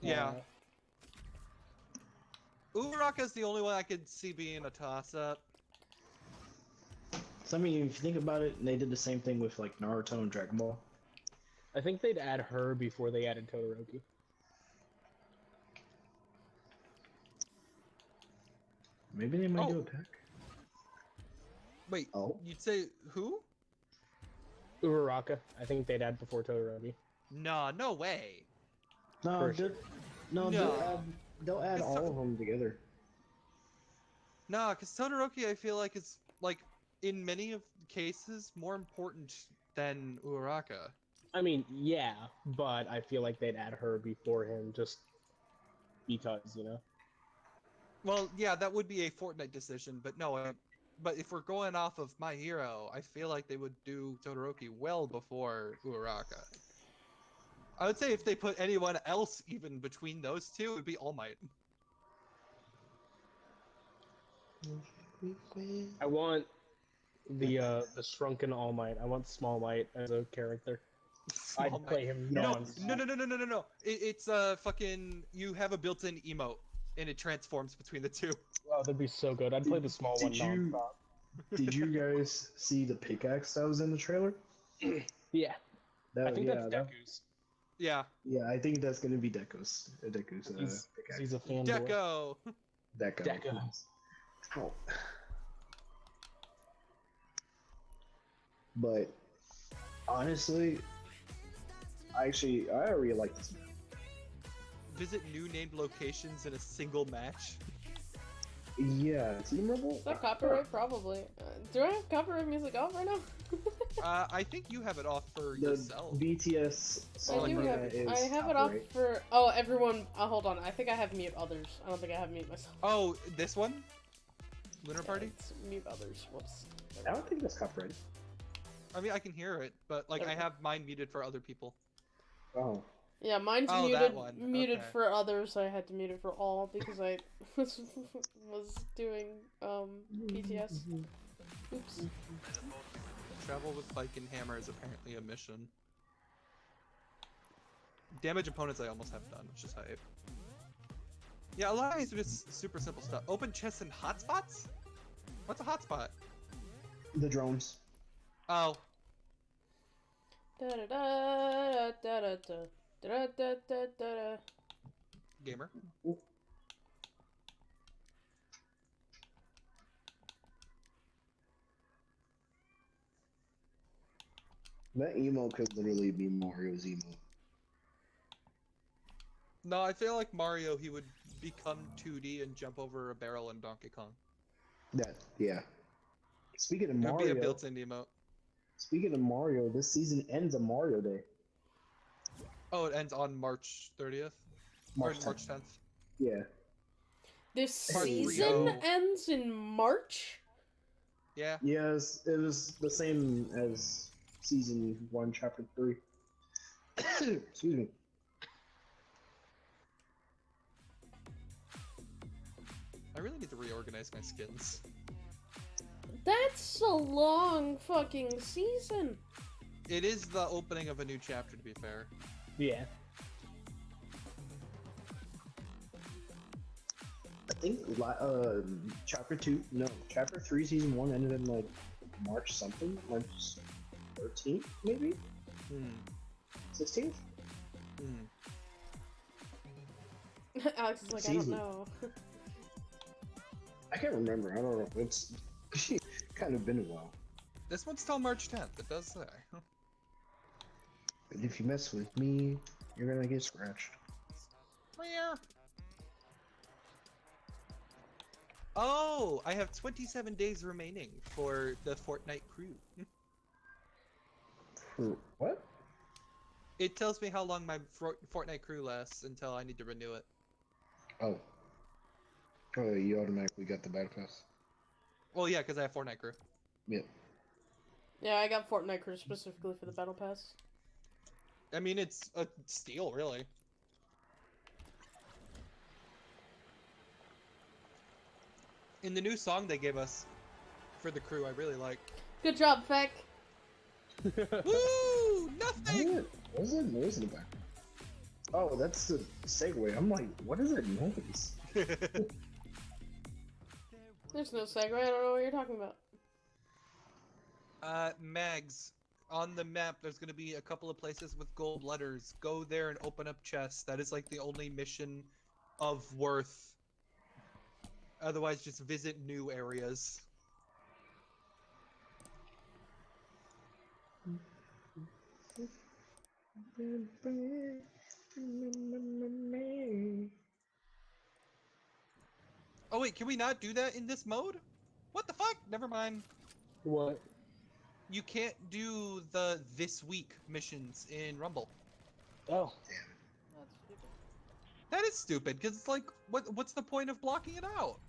Yeah. Uh, Uraraka's the only one I could see being a toss-up. So I mean, if you think about it, they did the same thing with like Naruto and Dragon Ball. I think they'd add her before they added Todoroki. Maybe they might do Oh. a pack. Wait, Oh. you'd say who? Uraraka, I think they'd add before Todoroki. Nah, no way. No, they'll- sure. no, No. they'll add, they'll add all so- of them together. Nah, because Todoroki, I feel like is like in many of cases more important than Uraraka. I mean, yeah, but I feel like they'd add her before him just because, you know. Well, yeah, that would be a Fortnite decision, but no. Uh, but if we're going off of My Hero, I feel like they would do Todoroki well before Uraraka. I would say if they put anyone else even between those two, it would be All Might. I want the uh the shrunken All Might. I want Small Might as a character. Small I'd Might. play him No, non no, no, no, no, no, no, no. It, it's uh fucking. You have a built-in emote, and it transforms between the two. Oh, that'd be so good. I'd play the small Did one you- nonstop. Did you guys see the pickaxe that was in the trailer? Yeah, That, I think yeah, that's that- Deku's. Yeah, yeah, I think that's gonna be Deko's. Uh, Deko's uh, He's, he's a fan. Deco. Deko. Deko. Oh. But honestly, I actually I really like this map. Visit new named locations in a single match. Yeah, Team Rebel. Is that copyright? Probably. Uh, do I have copyright music off right now? Uh, I think you have it off for The yourself. BTS I do that have. is I have it off for. Oh, everyone. Uh, hold on. I think I have mute others. I don't think I have mute myself. Oh, this one? Lunar Yeah, Party? it's mute others. Whoops. I don't think that's copyright. I mean, I can hear it, but like I have mine muted for other people. Oh, Yeah, mine's Oh, muted. one. Muted Okay. for others. I had to mute it for all because I was was doing um PTS. Oops. Travel with Bike and Hammer is apparently a mission. Damage opponents I almost have done, which is hype. Yeah, a lot of these are just super simple stuff. Open chests and hotspots? What's a hotspot? the drones. Oh, Da da da da da da da da da da da. gamer. That emo could literally be Mario's emo. No, I feel like Mario, he would become 2D and jump over a barrel in Donkey Kong. That yeah. Speaking of It would be a Mario, built-in emote. speaking of Mario, this season ends on Mario Day. Oh, it ends on March 30th? March or March 10th. Yeah. This Part season Rio. ends in March. Yeah. Yes, it was the same as season one, chapter three. Excuse me. I really need to reorganize my skins. That's a long fucking season. It is the opening of a new chapter, to be fair. Yeah. I think li- uh, chapter two, no, chapter three, season one ended in like March something, March thirteenth, maybe Hmm. sixteenth. Hmm. Alex is like, I don't know. I can't remember. I don't know. It's kind of been a while. This one's till March 10th. It does say. And if you mess with me, you're gonna get scratched. Oh, Meow. Oh, I have 27 days remaining for the Fortnite crew. For what? It tells me how long my Fortnite crew lasts until I need to renew it. Oh. Oh, you automatically got the battle pass. Well, yeah, because I have Fortnite crew. Yep. Yeah, I got Fortnite Crew specifically for the battle pass. I mean, it's a steal, really. In the new song they gave us for the crew, I really like. Good job, Feck. Woo! Nothing. What? What is it? What is it about? Oh, that's the segue. I'm like, what is that noise? There's no segue. I don't know what you're talking about. uh, Mags, on the map, there's gonna be a couple of places with gold letters. Go there and open up chests. That is like the only mission of worth. Otherwise, just visit new areas. Oh wait, can we not do that in this mode? What the fuck? Never mind. What? You can't do the this week missions in Rumble. Oh, That's stupid. That is stupid, because it's like, what? what's the point of blocking it out?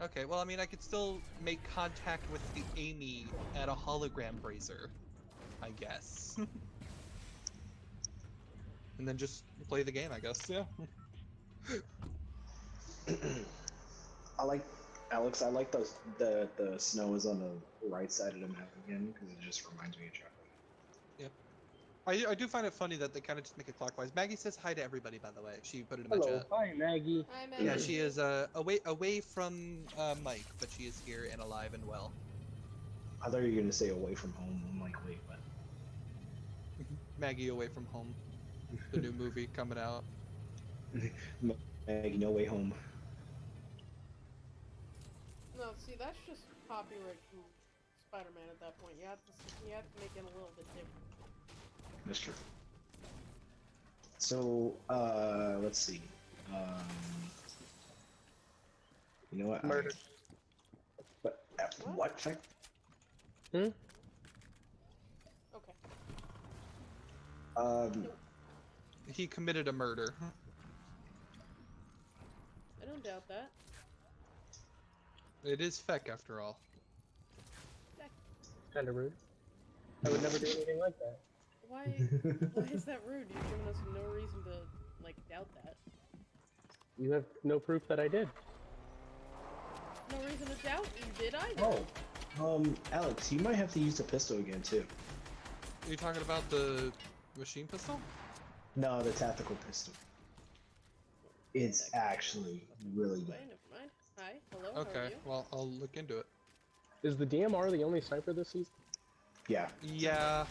Okay, well, I mean, I could still make contact with the Amy at a hologram brazier, I guess. and then just play the game, I guess. Yeah. I like Alex. I like the the the snow is on the right side of the map again because it just reminds me of chocolate. I, I do find it funny that they kind of just make it clockwise. Maggie says hi to everybody, by the way. She put it in my hello. chat. Hi, Maggie. Hi, Yeah, Yeah, she is uh, away away from uh, Mike, but she is here and alive and well. I thought you were gonna say away from home. I'm like, wait, what? Maggie Away from Home, the new movie coming out. Maggie, no way home. No, see, that's just copyright from Spider-Man at that point. You have to, you have to make it a little bit different. That's true. So, uh, let's see. Um, you know what? I- Murder. What? uh, What? What? Fact? Hmm? Okay. Um, He committed a murder. I don't doubt that. It is Feck after all. Kind of rude. I would never do anything like that. Why? why is that rude? You've given us no reason to like doubt that. You have no proof that I did. No reason to doubt you did either. oh, um, Alex, you might have to use the pistol again too. Are you talking about the machine pistol? No, the tactical pistol. It's actually really Wait, good. Never mind. Hi, hello. How are Okay, you? well I'll look into it. Is the DMR the only sniper this season? Yeah. Yeah.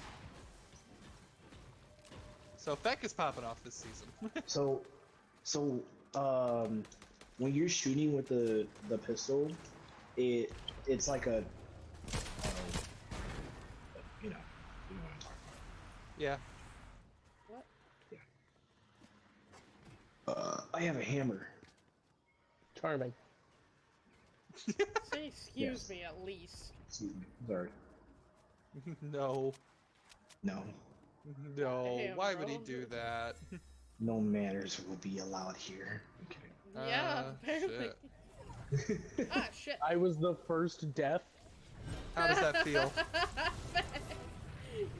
So Feck is popping off this season. So, so um, when you're shooting with the the pistol, it it's like a, uh, you know, you know what I'm talking yeah. What? about. Uh, I have a hammer. Charming. Say excuse Yes. me at least. Excuse me. Sorry. no. No, No. Damn, Why would he do that? no manners will be allowed here. Okay. yeah, Uh, apparently. ah, shit. I was the first death. How does that feel?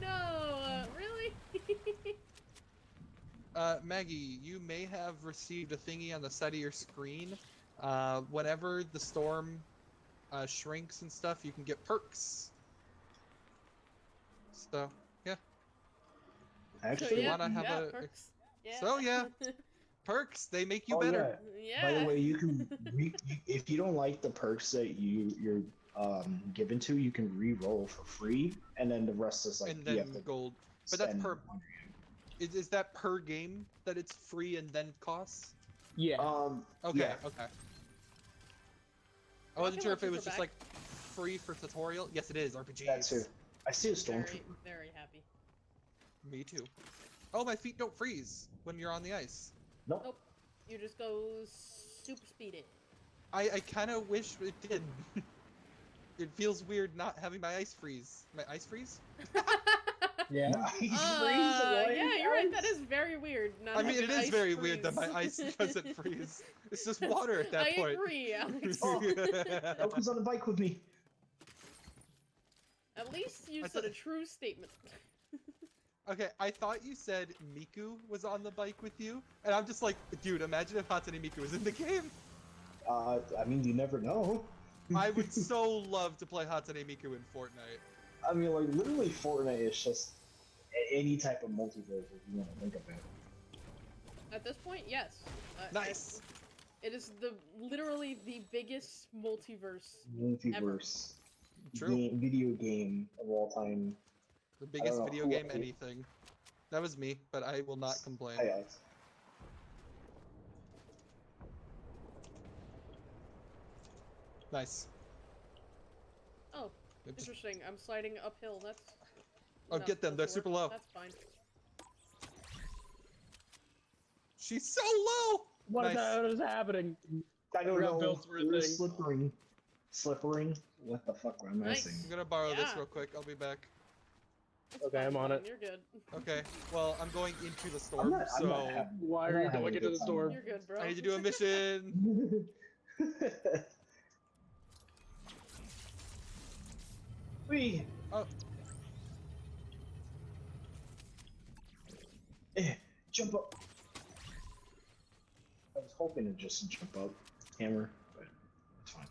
no, uh, really? Uh, Maggie, you may have received a thingy on the side of your screen. Uh, whenever the storm uh, shrinks and stuff, you can get perks. So, yeah, so Actually, yeah, wanna have yeah, a- perks. Yeah. So, yeah. perks, they make you Oh, better. yeah. By the way, you can re- you, if you don't like the perks that you you're um given to, you can re-roll for free, and then the rest is like and you then have to gold. But that's per- Is, is that per game that it's free and then costs? Yeah. Um. Okay, Yeah. okay. I wasn't sure if it was are just back. like free for tutorial. Yes, it is. RPGs. That too. I see a storm. Very, very happy. Me too. Oh, my feet don't freeze when you're on the ice. Nope. Nope. You just go super speedy. I, I kind of wish it did. it feels weird not having my ice freeze. My ice freeze? Yeah. Nice Uh, yeah, you're right. That is very weird. Not I mean, it is having is ice very weird that my ice doesn't freeze. It's just water at that I point. agree, Alex. Oh. Elko's on the bike with me. At least you I said a true statement. okay, I thought you said Miku was on the bike with you, and I'm just like, dude, imagine if Hatsune Miku was in the game. Uh, I mean, you never know. I would so love to play Hatsune Miku in Fortnite. I mean, like literally, Fortnite is just a- any type of multiverse if you want to think of it. At this point, yes. Uh, Nice. It is the literally the biggest multiverse. Multiverse. True. Game, video game of all time. The biggest know video game I- anything. That was me, but I will not complain. Hi, Alex. Nice. Oh, It interesting. I'm sliding uphill. That's. Oh, not get them, they're supposed super low. That's fine. She's so low. What Nice. the hell is happening? I don't know. built for a We're thing. slippering. Slippering? What the fuck am I Nice. saying? I'm gonna borrow this real quick. I'll be back. It's Okay, fine, I'm on it. You're good. Okay. Well, I'm going into the I'm storm, not, I'm so not having, Why are you going into the time. storm? You're good, bro. I need to do a mission. Wee. Oh. Jump up. I was hoping to just jump up, hammer, but it's fine.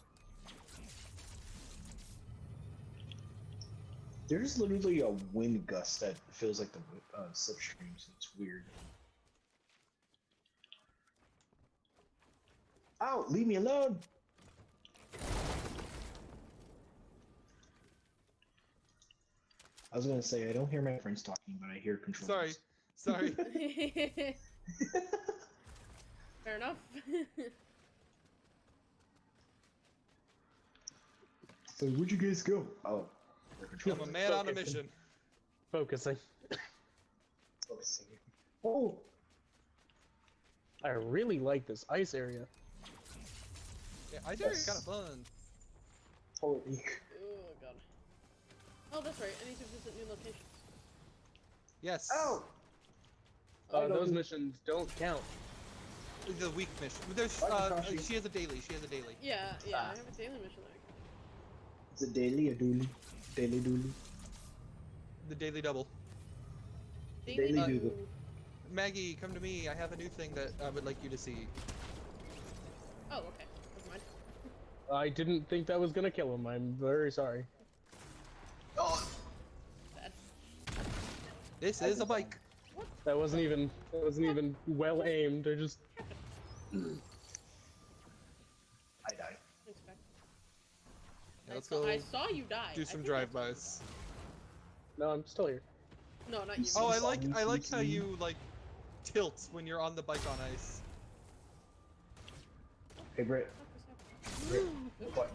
There's literally a wind gust that feels like the uh, slipstream, so it's weird. Ow! Leave me alone! I was gonna say I don't hear my friends talking, but I hear controllers. Sorry. Sorry. Fair enough. So where'd you guys go? Oh, I'm a man on a mission. Focusing. Focusing. Oh, I really like this ice area. Yeah, I think it's Yes. kind of fun. holy. oh god. Oh, that's right. I need to visit new locations. Yes. Ow! Uh, those missions don't count. The week mission. There's. Uh, she has a daily. She has a daily. Yeah, yeah. Ah. I have a daily mission there. Is it daily or dooley? Daily dooley. The daily double. Daily Daily Doodle. do- Maggie, come to me. I have a new thing that I would like you to see. Oh, okay. Never mind. I didn't think that was gonna kill him. I'm very sorry. Oh, Bad. This I is a bike. That wasn't even. That wasn't even well aimed. I just. I died. Yeah, let's saw, go I saw you die. do some think I saw you drive-bys. No, I'm still here. No, not you. Oh, I like I like how you like tilt when you're on the bike on ice. Hey, Britt. Britt. What?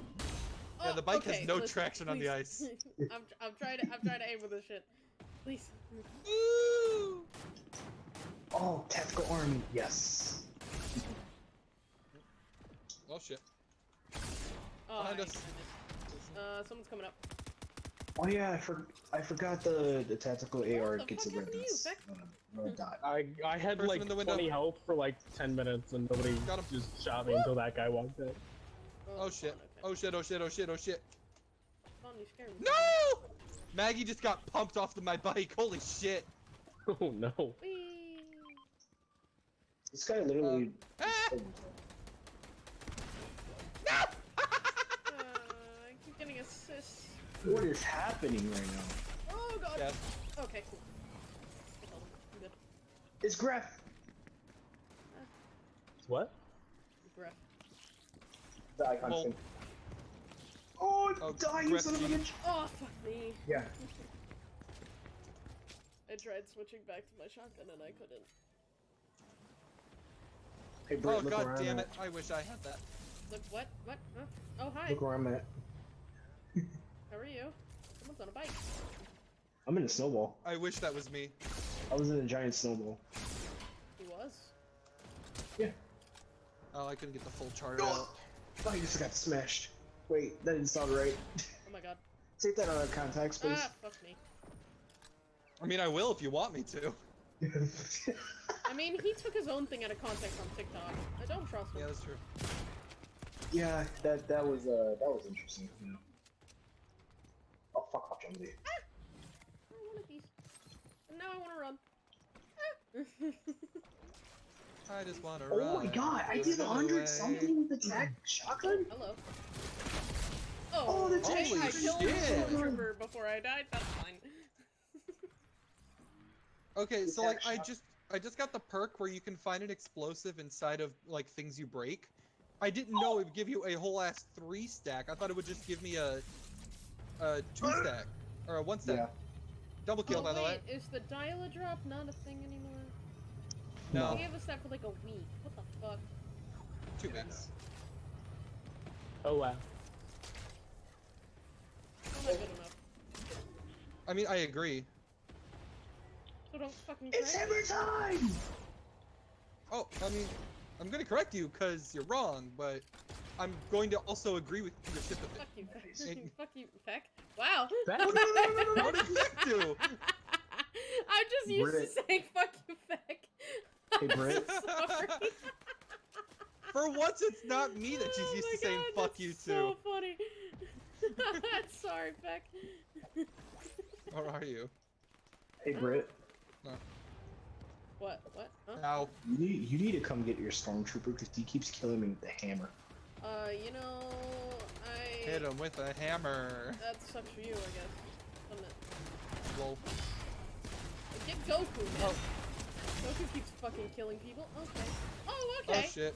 Yeah, the bike has Oh, no listen, traction on the ice. I'm, I'm trying to I'm trying to aim with this shit. Please. Woo! Oh, tactical army. Yes. Oh shit. Oh, Behind us. Uh, someone's coming up. Oh yeah, I for I forgot the the tactical AR the gets fuck a red happened to you, dot. Beck? Red dot. I I had Person like in the window. 20 health for like 10 minutes and nobody Got him. just shot me until that guy walked in. Oh shit. fun, Oh shit. Oh shit. Oh shit. Oh shit. Fun, you scared me. No! Maggie just got pumped off of my bike. Holy shit. Oh no. Whee! This guy literally. Ah! Uh, I keep getting assists. what is happening right now? Oh god. Yeah. Okay, cool. I killed him. I'm good. It's Gref. What? Gref. The icon Well- thing. Oh, Oh, die, you Gref son of a G. bitch! Oh fuck me. Yeah. I tried switching back to my shotgun and I couldn't. Hey, Britt, Oh look god around. damn it. I wish I had that. Look, what? What? Huh? Oh, hi. Hi. Look where I'm at. How are you? Someone's on a bike. I'm in a snowball. I wish that was me. I was in a giant snowball. He was. Yeah. Oh, I couldn't get the full chart out. Oh, I just got smashed. Wait, that didn't sound right. Oh my god. Take that out of context, please. Ah, fuck me. I mean, I will if you want me to. I mean, he took his own thing out of context on TikTok. I don't trust him. Yeah, that's true. yeah, that that was uh that was interesting. You know. Oh fuck off, Jumbo. I want a piece. And now I want to run. Ah. I just want to Oh run. my god, I did a hundred away. something with the mm-hmm. tech shotgun. Hello. Oh, Oh, that's hey, Holy I killed the shit. stormtrooper before I died. That's fine. Okay, so like I just I just got the perk where you can find an explosive inside of like things you break. I didn't know it would give you a whole ass three stack. I thought it would just give me a a two stack or a one stack. Yeah. Double kill oh, by the way. is the dial-a-drop not a thing anymore? No, They gave us that for like a week. What the fuck? two weeks. Oh wow. Still not good enough. I mean, I agree. So don't fucking It's correct hammer time. Oh, I mean, I'm gonna correct you because you're wrong, but I'm going to also agree with your shit with Fuck you, Feck. Fuck you, Feck. Wow. That- What did Vic do? I'm just used Brit. to saying fuck you, Feck. Hey, Brit. Sorry. For once, it's not me that she's Oh used my to saying "fuck that's you" So to. So funny. I'm Sorry, Beck. Or are you? Hey, Britt. What? What? Huh? Ow. You need you need to come get your stormtrooper because he keeps killing me with the hammer. Uh, you know, I. Hit him with a hammer. That sucks for you, I guess. Doesn't it? Lol. Get Goku, man. Oh. Goku keeps fucking killing people. Okay. Oh, Oh okay. shit.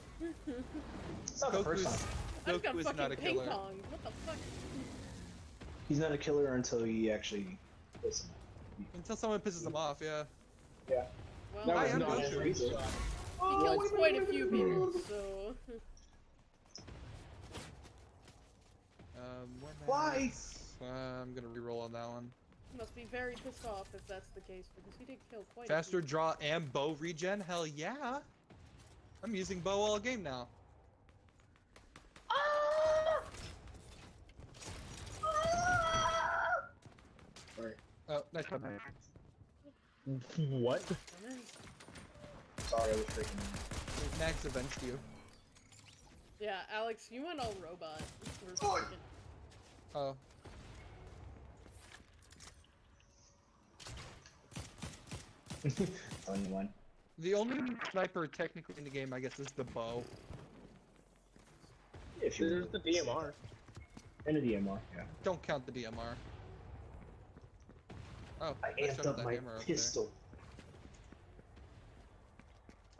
It's not the first Goku's, time. I just got is fucking not a ping killer. pong. What the fuck? He's not a killer until he actually. Listen. Until someone pisses him off, yeah. Yeah. Well, That I was am not Goku. a reason. he kills quite a few people, so. Um, where am I Why? at? Uh, I'm gonna reroll on that one. Must be very pissed off if that's the case, because he did kill quite Faster a few. draw and bow regen? Hell yeah! I'm using bow all game now. Sorry. Oh, nice one. what? Sorry, I was freaking. Max avenged you. Yeah, Alex, you went all robot. Oh. second. Oh. One. The only sniper technically in the game, I guess, is the bow. If you There's the DMR. and a DMR. Yeah. Don't count the DMR. Oh, I shoved amped up my hammer up pistol.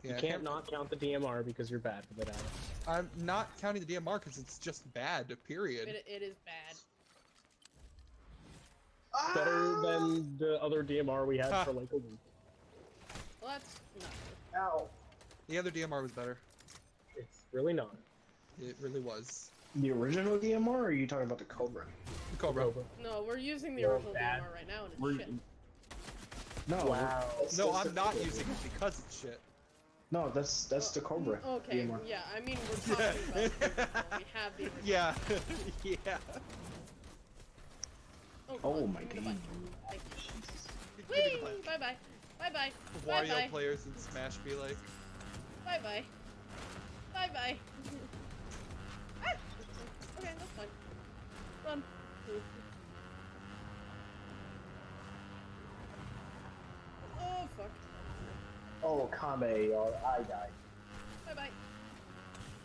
there. You can't not count the DMR because you're bad with it, Alex. I'm not counting the DMR because it's just bad. Period. It, it is bad. Better than the other DMR we had Ha. for ah. like a week. Well, that's not good. Ow. The other DMR was better. It's really not. It really was. The original DMR, or are you talking about the Cobra? Cobra. Rover. No, we're using the Well, original bad. DMR right now, and it's We're- shit. No. Wow. No, I'm not using it because it's shit. No, that's that's the Cobra. Oh, okay, DMR. yeah, I mean, we're talking about the. We have the original. Yeah, yeah. Oh, Oh my give me the god. bike. Thank you. Give me the Whee! button. Bye bye. Bye bye. Bye Wario players in Smash be like, Bye bye. Bye bye. ah! Okay, that's fine. Run. Oh fuck. Oh, Kame, y'all, I died. Bye bye.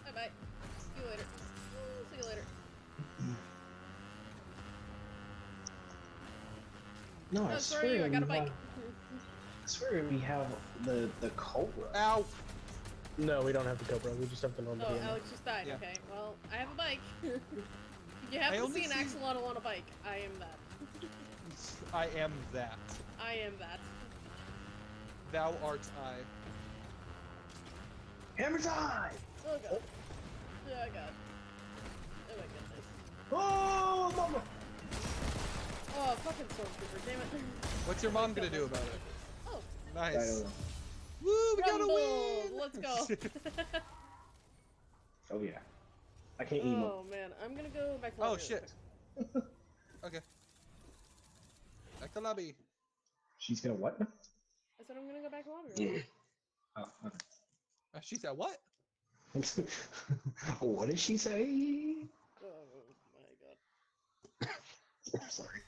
Bye bye. See you later. See you later. No, I Oh, swear sorry, I got a we bike. I swear we have the the cobra. Ow! No, we don't have the cobra. We just have the normal. Oh, Alex oh, just died. Yeah. Okay. Well, I have a bike. you have I to see an axolotl on a bike. I am that. I am that. I am that. Thou art I. Hammer time! Oh god. Oh, oh god. Oh my goodness. Oh, mama! Oh, fucking stormtrooper, damn it. What's your mom gonna do about it? I don't Nice. Woo, we got a win! Let's go. Oh yeah. I can't emo. oh man, I'm gonna go back to oh lobby real shit. Okay. Back to lobby. She's gonna what? I said I'm gonna go back to lobby. real quick. Oh, Uh, she said what? what did she say? Oh my god. I'm sorry.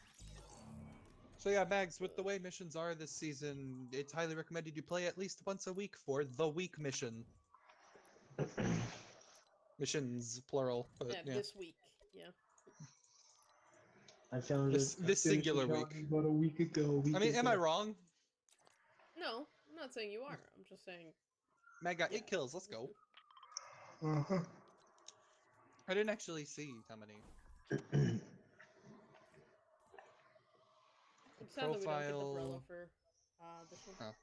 So yeah, Mags, with the way missions are this season, it's highly recommended you play at least once a week for the week mission. Missions, plural. But, Yeah, yeah. this week. Yeah. I found This- it- this finished singular it week. About a week ago. a week I mean, am I wrong? No, I'm not saying you are. I'm just saying. Mag got Yeah. eight kills. Let's go. Uh-huh. I didn't actually see how many. I'm we don't get the Profile- for uh, this one. Oh.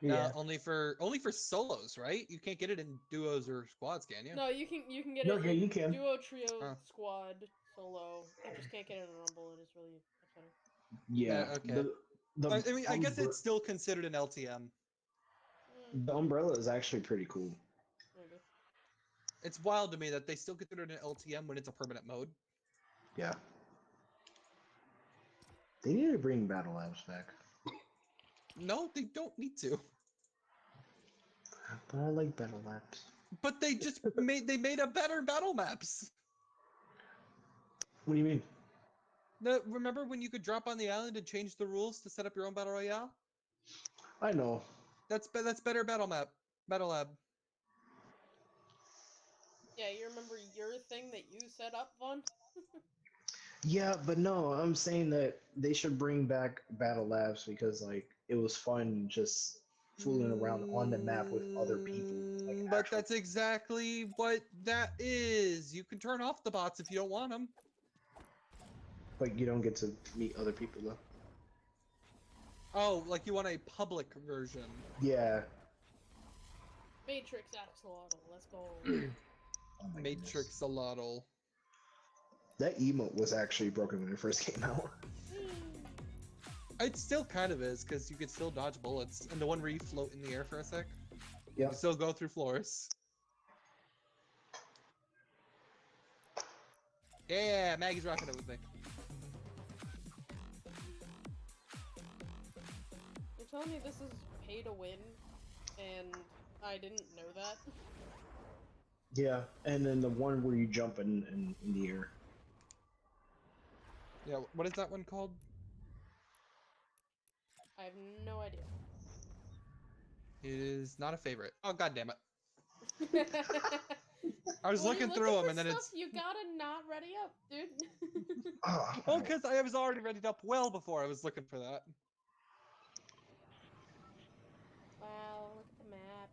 yeah. Uh, only for only for solos, right? You can't get it in duos or squads, can you? No, you can you can get No, it yeah, in you can. duo, trio, Oh. squad, solo. I just can't get it in a Rumble. It is really upsetting. yeah. uh, okay. The, the I, I mean, I guess it's still considered an LTM. Mm, the umbrella is actually pretty cool. maybe. It's wild to me that they still consider it an LTM when it's a permanent mode. Yeah. They need to bring battle labs back. No, they don't need to. But I like battle labs. But they just made they made a better battle maps. What do you mean? No, remember when you could drop on the island and change the rules to set up your own battle royale? I know. That's be- that's better battle map, battle lab. Yeah, you remember your thing that you set up, Vaughn? Yeah, but no, I'm saying that they should bring back battle labs because like it was fun just fooling around on the map with other people. Like Mm, but actual- that's exactly what that is. You can turn off the bots if you don't want them. But you don't get to meet other people though. Oh, like you want a public version. Yeah. Matrix Axolotl. Let's go. Oh. Matrix Alotl. That emote was actually broken when it first came out. It still kind of is because you can still dodge bullets, and the one where you float in the air for a sec, you Yeah. still go through floors. Yeah, Maggie's rocking it with me. You're telling me this is pay to win, and I didn't know that? Yeah, and then the one where you jump in, in, in the air. Yeah, what is that one called? I have no idea. It is not a favorite. Oh god damn it! I was When looking through them, and then it's You gotta not ready up, dude. Oh, oh, because I was already ready up well before I was looking for that. wow, look at the map.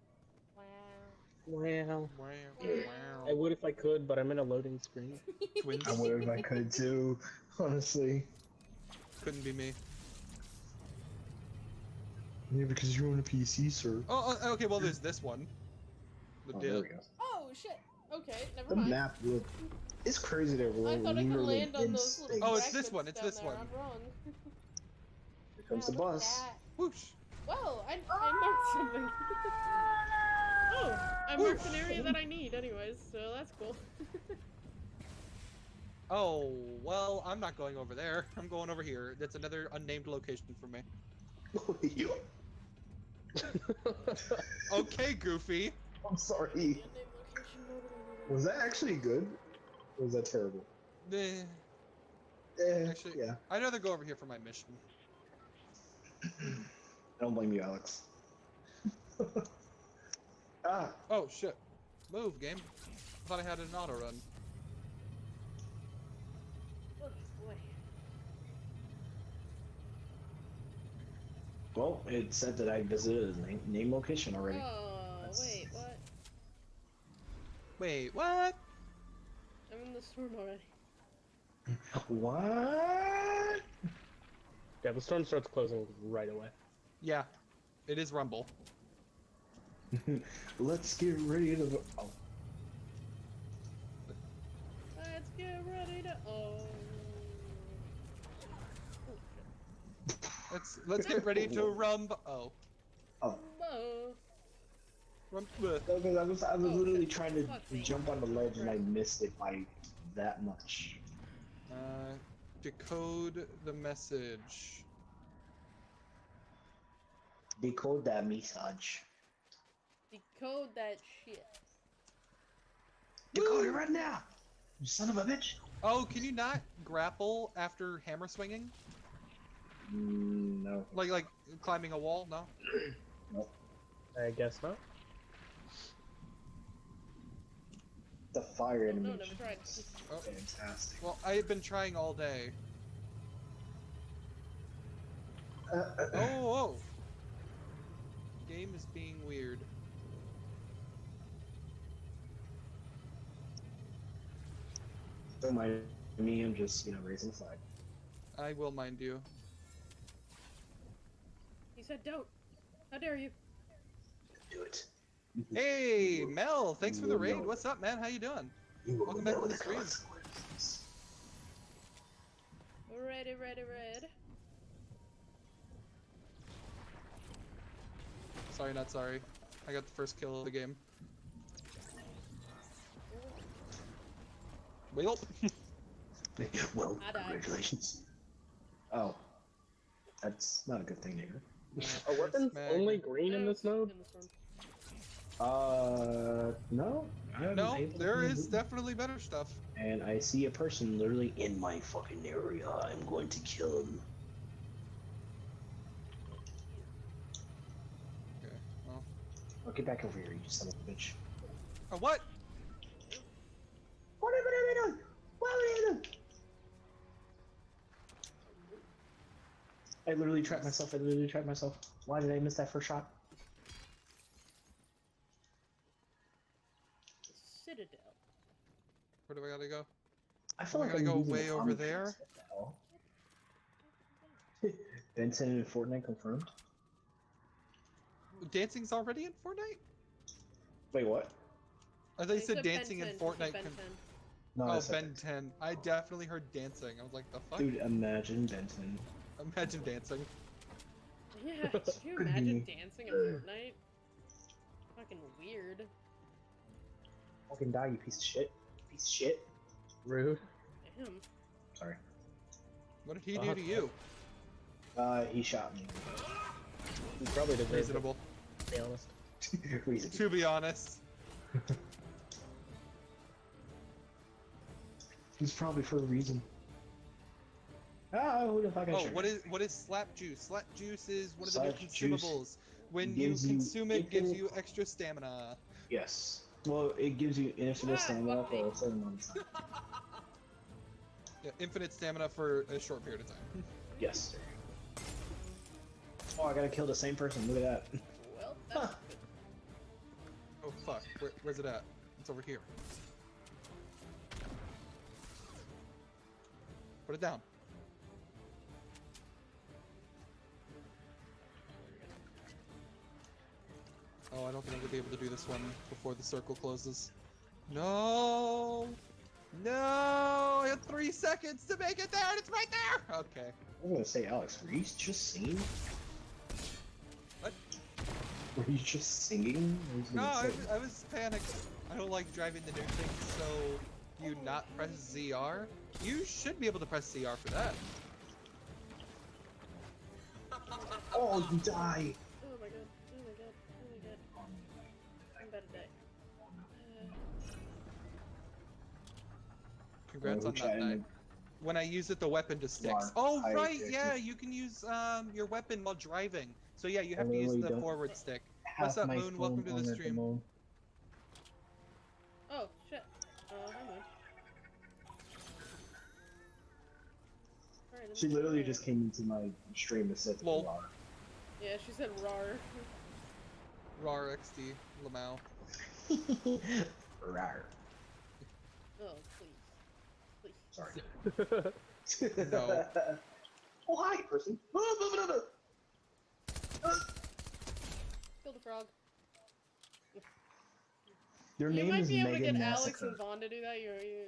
Wow. Well, Wow, I would if I could, but I'm in a loading screen. Twins I would if I could too, honestly. couldn't be me. Yeah, because you're on a PC, sir. Oh, oh, okay. Well, there's this one. The Oh, there we go. Oh shit. Okay, never The mind. map look. It's crazy that we're I thought I could literally land on in those little. space. Oh, it's this one, it's this there, one. I'm wrong. Here comes the Wow, look at bus. Whoosh. Whoa, I, I marked something. oh, I marked an area that I need, anyways, so that's cool. Oh, well, I'm not going over there. I'm going over here. That's another unnamed location for me. You- Okay, Goofy. I'm sorry. The unnamed location, nobody needed Was that actually good? Or was that terrible? Eh, Eh, Actually- yeah. I'd rather go over here for my mission. I don't blame you, Alex. Ah, Oh, shit. Move, game. I thought I had an auto run. Oh, boy. well, it said that I visited his name, name location already. Oh, That's- wait, what? Wait, what? I'm in the storm already. What? Yeah, the storm starts closing right away. Yeah, it is Rumble. Let's get ready to. Oh, Let's get ready to. Oh. Let's let's get ready to rumble. Oh, Oh, Whoa. rum. bleh. I was I was Oh, literally for trying to fuck's sake. jump on the ledge and I missed it by that much. Uh, decode the message. Decode that message. Decode that shit. Decode it right now. You son of a bitch. Oh, can you not grapple after hammer swinging? Mm, no. Like like climbing a wall? No. I guess not. The fire Oh, no, animation. never tried. Oh. Fantastic. Well, I have been trying all day. Uh, uh, Oh, oh. Game is being weird. Don't mind me. I'm just you know raising the flag. I will mind you. He said don't. How dare you? Do it. Hey, Mel, thanks for the raid. What's up, man? How you doing? You welcome back to the the stream. Ready, ready, ready. Sorry, not sorry. I got the first kill of the game. Well, well, congratulations. Oh, that's not a good thing to hear. Are weapons Mag- only green in this mode? in this one. Uh, no. I'm no, able there to is move. definitely better stuff. And I see a person literally in my fucking area. I'm going to kill him. Okay, well. Oh, get back over here, you son of a bitch. Oh, what? What are you doing? What are you doing? I literally trapped myself. I literally trapped myself. Why did I miss that first shot? Citadel. Where do I gotta go? I feel Am I like gonna I'm go way the over there? sense. What? Benson and Fortnite confirmed. Dancing's already in Fortnite? Wait, what? I thought you said said dancing in Ben 10, he said Fortnite. Ben con- 10. No, I oh, said Ben 10. I definitely heard dancing. I was like, the fuck? Dude, imagine Benson. Imagine dancing. Yeah, could you Could imagine be. dancing in Fortnite? Fucking weird. Fucking die, you piece of shit. Piece of shit. Rude. Damn. Sorry. What did he Uh, do to you? Uh, he shot me. He probably did Reasonable. to be honest. To be honest. It's probably for a reason. Ah, who the fuck I Oh, should- what is what is slap juice? Slap juice is one of the new consumables. When you gives you consume it, gives you extra stamina. Yes. Well, it gives you infinite Ah, stamina for me. a certain amount. Yeah, infinite stamina for a short period of time. Yes. Oh, I gotta kill the same person. Look at that. Well, that's Huh. Oh fuck, Where, where's it at? It's over here. Put it down. Oh, I don't think I'm gonna be able to do this one before the circle closes. No! No! I had three seconds to make it there, and it's right there! Okay. I was gonna say, Alex, were you just singing? What? Were you just singing? I No, I, was- I was panicked. I don't like driving the new thing, so you not press ZR? You should be able to press ZR for that. Oh, you die! Oh my god. Oh my god. Oh my god. I'm about to die. Uh, Congrats on that chatting. When I use it, the weapon just sticks. Oh, right, yeah, you can use um your weapon while driving. So yeah, you have to use you the forward stick. What's up, Moon? Welcome to the stream. the She literally alright. just came into my stream and said, Lol. "Lar." Yeah, she said rar. RAR XD, Lamau. Rar. Oh, please. Please. Sorry. No. oh, hi, person. Oh, Kill the frog. Your you name might is be able to Megan get Alex Massacre. and Vaughn to do that. You're, you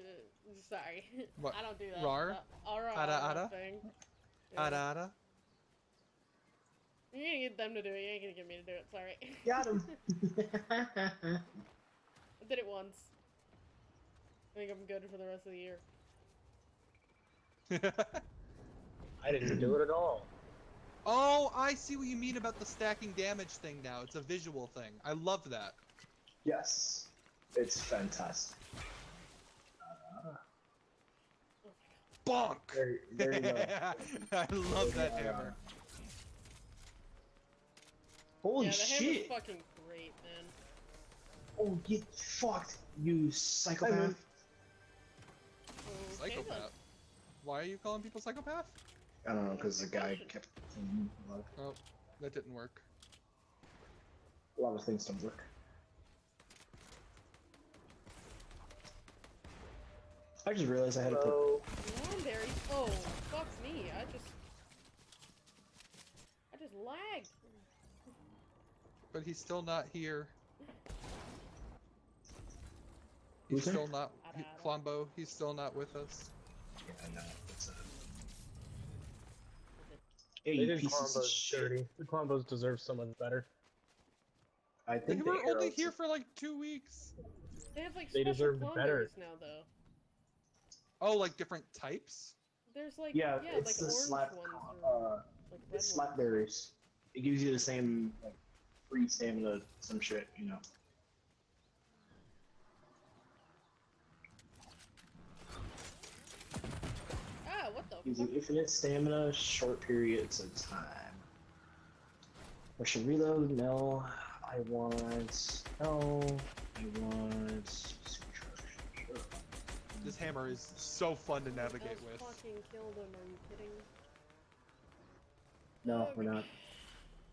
sorry. What, I don't do that. rar? Uh, ara, Ara, ara ara? thing. Yeah. Ada ada. You're gonna get them to do it. You ain't gonna get me to do it. Sorry. Got him. I did it once. I think I'm good for the rest of the year. I didn't do it at all. oh, I see what you mean about the stacking damage thing now. It's a visual thing. I love that. yes, it's fantastic. Uh, Bonk! there, there you go. I love that hammer. Holy yeah, the shit! hammer's fucking great, man. Oh, get fucked, you psychopath! Okay, then. Psychopath. Oh, Why are you calling people psychopath? I don't know, because the guy kept. A Oh, that didn't work. a lot of things don't work. I just realized I had to put. So, Cranberries? Oh, fuck me. I just. I just lagged. But he's still not here. Who's He's there? still not. I He, don't know. Klombo, he's still not with us. Yeah, I know. It's a. Hey, you did pieces of Klombos shit. dirty. The Klombos deserve someone better. I think They think were only here for like two weeks. They have like They special deserved better. Now, though. Oh, like different types? There's like Yeah, yeah, it's like the orange slap. ones or Uh, like red it's slap berries. It gives you the same like free stamina, some shit, you know. Ah, what the Gives fuck? you infinite stamina, short periods of time. I should reload? No. I want. No. I want. Supercharge. Sure. This hammer is so fun to navigate Just with. fucking killed him. Are you kidding? No, we're not.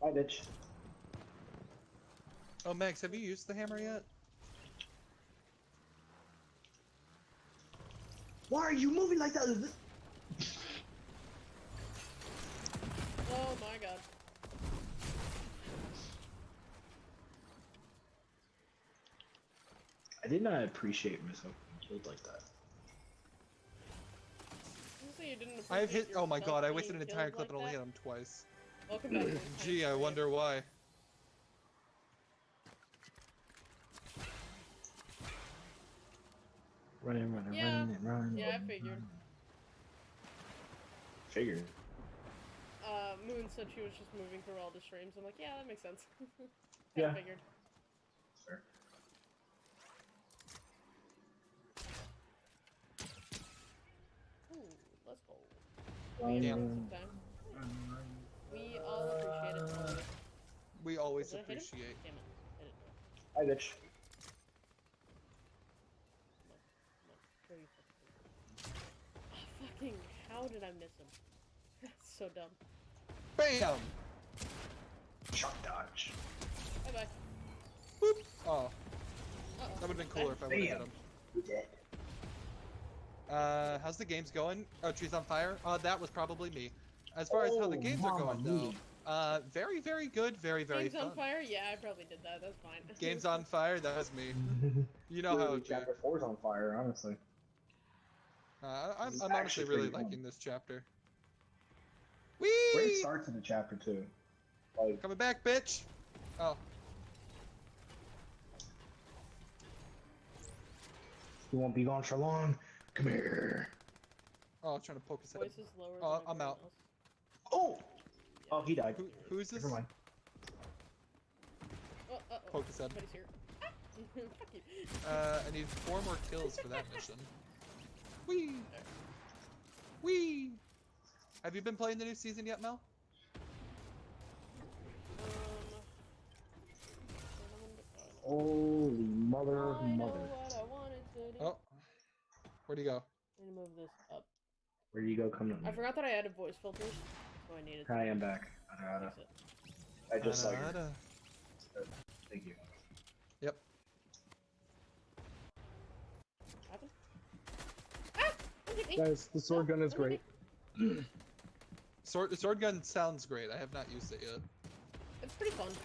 Bye, bitch. Oh, Max, have you used the hammer yet? Why are you moving like that? Oh my god. I did not appreciate myself being killed like that. You say you didn't I've hit. Oh my god, I wasted an entire clip like and only hit him twice. Welcome back. Gee, I wonder why. Running, running, Yeah. running, running. Yeah, I running, figured. running. Figured. Uh, Moon said she was just moving through all the streams. I'm like, yeah, that makes sense. Kinda Yeah. figured. Fair. Ooh, let's go. Running, Yeah. running, Sometime. running, running. We all appreciate it. We always Did I appreciate. Damn it. Hit. Hi, bitch. No. Where are you fucking- Fucking, how did I miss him? That's so dumb. BAM! Shock dodge. Bye bye. Boop! Oh, Uh-oh. that would have been cooler if I would have hit Bam. him. You're dead. Uh, how's the games going? Oh, Trees on Fire? Uh, that was probably me. As far as how the Oh, games are mamma going, though, uh, very, very good, very, very Games fun. on fire? Yeah, I probably did that. That's fine. Games on Fire? That was me. You know how Literally, it be. chapter four's on fire, honestly. Uh, I'm, I'm honestly actually really fun. liking this chapter. Great Whee! start to the chapter too. Like, Coming back, bitch! Oh, you won't be gone for long. Come here. oh, I'm trying to poke his head. Voice is lower Oh, than I'm out. else. Oh! Oh, he died. Who, who's this? Never mind. Oh, uh-oh. Poke his head. Here. Ah! Fuck you. Uh, I need four more kills for that mission. Whee! Whee! Have you been playing the new season yet, Mel? Um, Holy mother, I know mother. what I wanted to do. Oh. Where'd he go? I need to move this up. Where do you go? Come I forgot that I added voice filters, so I needed to I am back. Ada, ada. fix it. I just saw you. Thank you. Yep. Happened? Ah! Don't hit me! Guys, the sword No, gun is great. Sword, sword gun sounds great. I have not used it yet. It's pretty fun.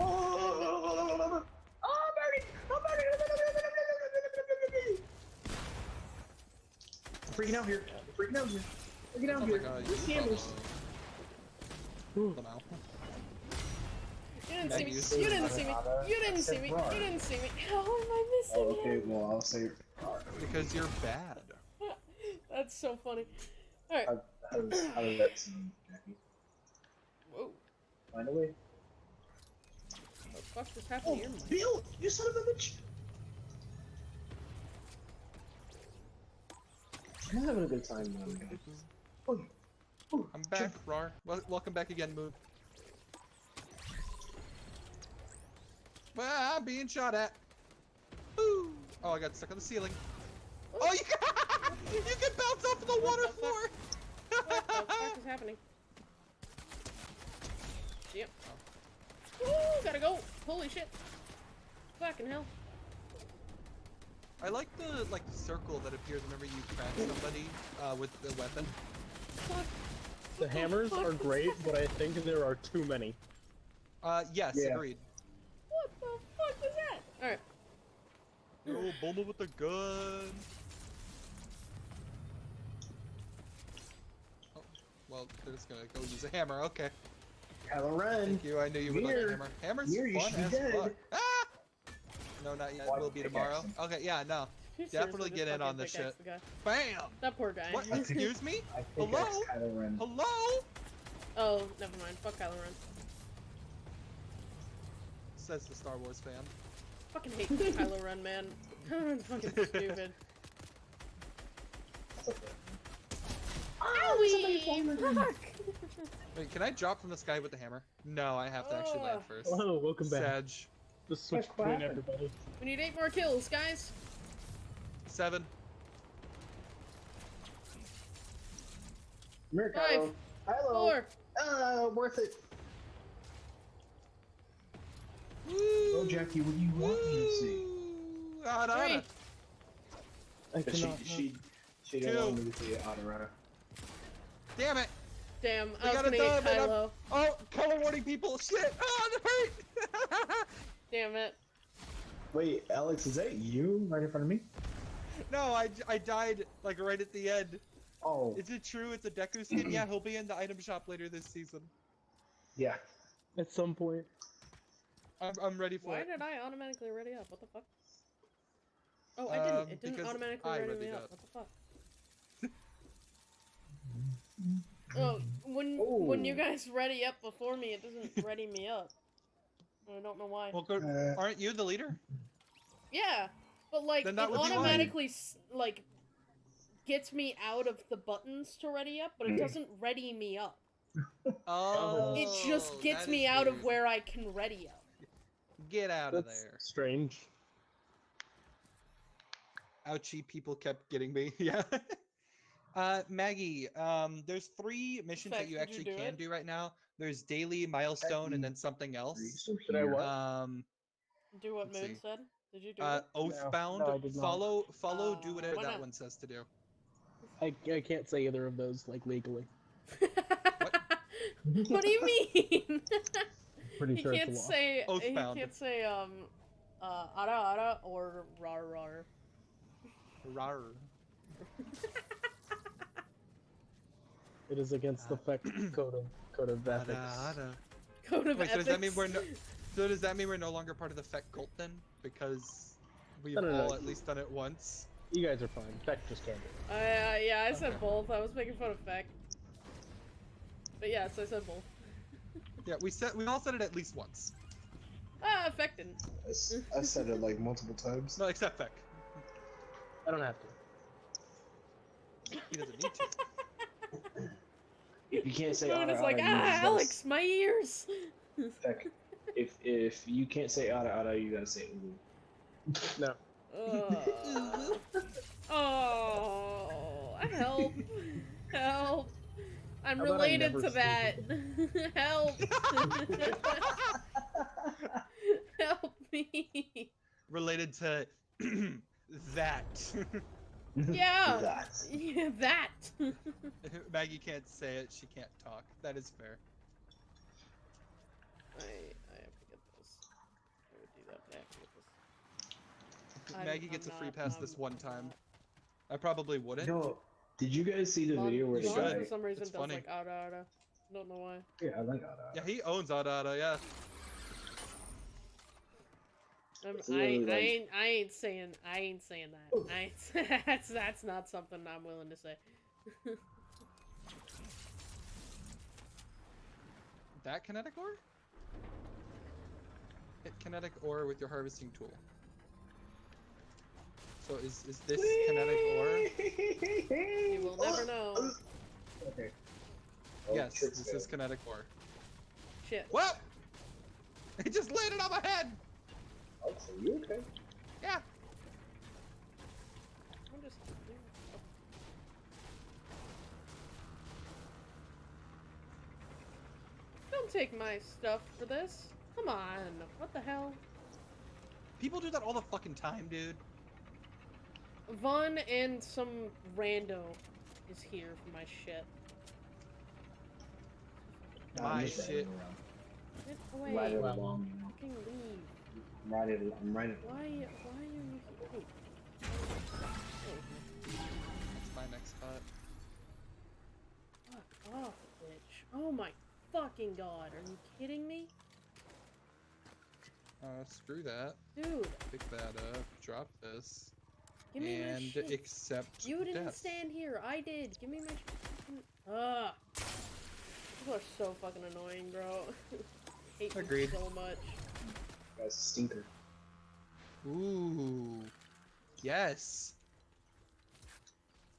Oh, oh, Birdie! Oh, Birdie! I'm freaking out here. I'm freaking out here. Freaking out Oh my here. god, Where's you cameras? probably- Hold on. You didn't see me. You didn't see me. You didn't see me. You didn't see me. How am I missing Oh, okay, him? well, I'll say. Because you're bad. That's so funny. Alright. How, how, how does that seem, Jackie? Whoa. Find a way. What the fuck just happened Oh, here? Mike? Bill! You son of a bitch! I'm having a good time, man. Oh, oh, I'm back, Rar. Wel- welcome back again, Moon. Well, I'm being shot at. Woo! Oh, I got stuck on the ceiling. Oh, you can, you can bounce off the water the floor. What the fuck is happening? Yep. Woo! Gotta go! Holy shit! Fucking hell! I like the like circle that appears whenever you crash somebody uh, with the weapon. Fuck! The hammers are great, but I think there are too many. Uh, yes, Yeah. agreed. What the fuck was that? Alright. Oh, Bulma with the gun. Oh, well, they're just gonna go use a hammer. Okay. Kylo Ren! Thank you. I knew you would like a hammer. Hammer's Here, fun as dead. fuck. Ah! No, not yet. Will be tomorrow. Okay, yeah, no. Definitely get in on this shit. Bam! That poor guy. What? Excuse me? Hello? that's Kylo Ren. Hello? oh, never mind. Fuck Kylo Ren. Says the Star Wars fan. Fucking hate Kylo Ren, man. fucking stupid. Owie! Fuck! Wait, can I drop from the sky with the hammer? No, I have to actually land Ugh. first. Hello, welcome back. Sag. Just switch What between happened? everybody. We need eight more kills, guys. Seven. Come Five, Kylo. Kylo! Four. Uh, worth it. Woo! Oh, Jackie, what do you want me to see? Woo! Ah, Three. I But she, cannot. she, she Two. didn't want me to see Adorana. Damn it! Damn, We I was got gonna it get done, I'm- Kylo. Oh, color warning people! Shit! Ah, that hurt! Damn it. Wait, Alex, is that you right in front of me? no, I, I died like right at the end. Oh, Is it true? It's a Deku skin? yeah, he'll be in the item shop later this season. yeah. At some point. I'm, I'm ready for Why it. did I automatically ready up? What the fuck? Oh, I Um, didn't. It didn't automatically I ready me up. up. What the fuck? oh, when when you Oh. guys ready up before me, it doesn't ready me up. I don't know why. Well, go, Uh, aren't you the leader? Yeah, but like it that would be why. automatically s- like gets me out of the buttons to ready up, but it Mm. doesn't ready me up. Oh, It just gets me is out of where I can ready up. Get out of there. strange. Ouchie, people kept getting me. Yeah. Uh, Maggie, um, there's three missions Fact, that you did you actually do can it? do right now. There's daily milestone and then something else. Did I what? Um, Do what Moon see. said. Did you do uh, it? Oathbound. no, I did not. follow, follow, do Uh, whatever that not? one says to do. I, I can't say either of those like legally. what do you mean? Pretty he sure can't it's a law. say he can't say um uh ara ara or rar rar. Rar. It is against the FEC code of code of Ada, ethics. ada. Code of Wait, so does that mean we're no, so does that mean we're no longer part of the Feck cult then? Because we've No, no, no. all at least done it once. You guys are fine. FEC just can't do it. Uh, yeah, I said Okay. both. I was making fun of Feck. But yes, I said both. Yeah, we said we all said it at least once. Ah, Feck didn't. I s- I said it like multiple times. No, except Feck. I don't have to. He doesn't need to. If you can't say Moon Ada is like, Ada, you ah, just gotta Alex, my ears. Heck, if if you can't say Ada Ada, you gotta say Ulu. No. Uh, oh, help, help. I'm How about I related to that. help. help me. Related to that. Yeah. That. Yeah, that. Maggie can't say it. She can't talk. That is fair. I, I have to get this. I would do that, but I have to get this. I'm- Maggie I'm gets a free not- pass this I'm- one time. not. I probably wouldn't. Yo, did you guys see the Lon- video where the you Lon, for some reason It's does funny. like ada ada. Don't know why. Yeah, I like Ada. Yeah, he owns Ada Ada, yeah. Um, It's I, literally I like- ain't I ain't saying I ain't saying that. I ain't, that's that's not something I'm willing to say. That kinetic ore? Hit kinetic ore with your harvesting tool. So is is this kinetic ore? You will oh. never know. Okay. yes, oh, tricks this is kinetic ore. Shit. What? It just landed on my head. Oh, so you okay? Yeah. I'm just. Don't take my stuff for this. Come on. What the hell? People do that all the fucking time, dude. Vaughn and some rando is here for my shit. Nah, My shit. Get away. riding Wow. along. Fucking leave. I'm riding. I'm riding. Why? Why are you here? Wait. That's my next spot. Fuck off, bitch. Oh my fucking god. Are you kidding me? Uh, screw that. Dude, Pick that up. Drop this. give me my and shit. accept You didn't death. stand here. I did. Give me my. sh- Ugh. People are so fucking annoying, bro. Hate them Agreed. so much. That's a stinker. Ooh. Yes.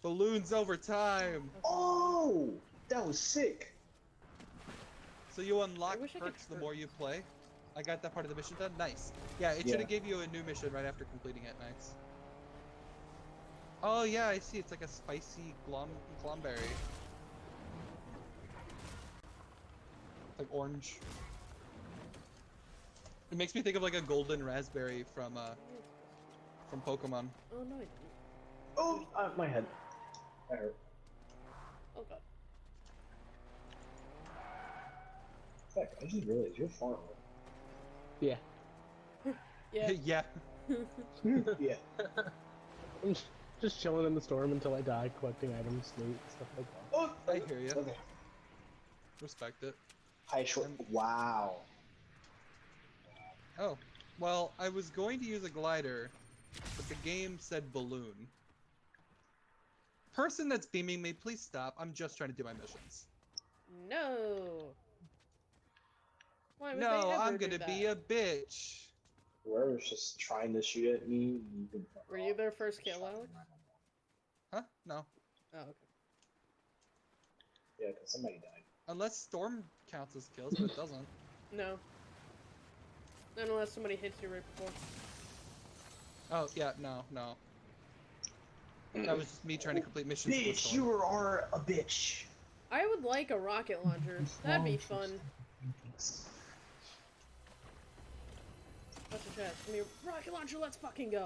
Balloons over time. Oh, that was sick. So you unlock wish I could perks the more you play. I got that part of the mission done. Nice. Yeah, it Yeah. should have gave you a new mission right after completing it. Nice. Oh yeah, I see. It's like a spicy glom Klomberry. Like orange. It makes me think of like a golden raspberry from uh from Pokemon. Oh no, I didn't. Oh, uh, my head. That hurt. Oh god. Heck, I just realized you're far away. Yeah. Yeah. yeah. yeah. I'm just chilling in the storm until I die, collecting items, loot, stuff like that. Oh, I hear you. Okay. Respect it. High short. I'm- Wow. Oh, well, I was going to use a glider, but the game said balloon. Person that's beaming me, please stop. I'm just trying to do my missions. No. Why would No, they ever I'm gonna that? be a bitch. Whoever's just trying to shoot at me, you can fuck Were you off. their first kill, Alex? Huh? No. Oh, okay. Yeah, because somebody died. Unless storm counts as kills, but it doesn't. No. Not unless somebody hits you right before. Oh, yeah, no, no. That was just me trying to complete missions. Bitch, you are a bitch. I would like a rocket launcher. That'd be fun. That's a chest. Give me rocket launcher. Let's fucking go.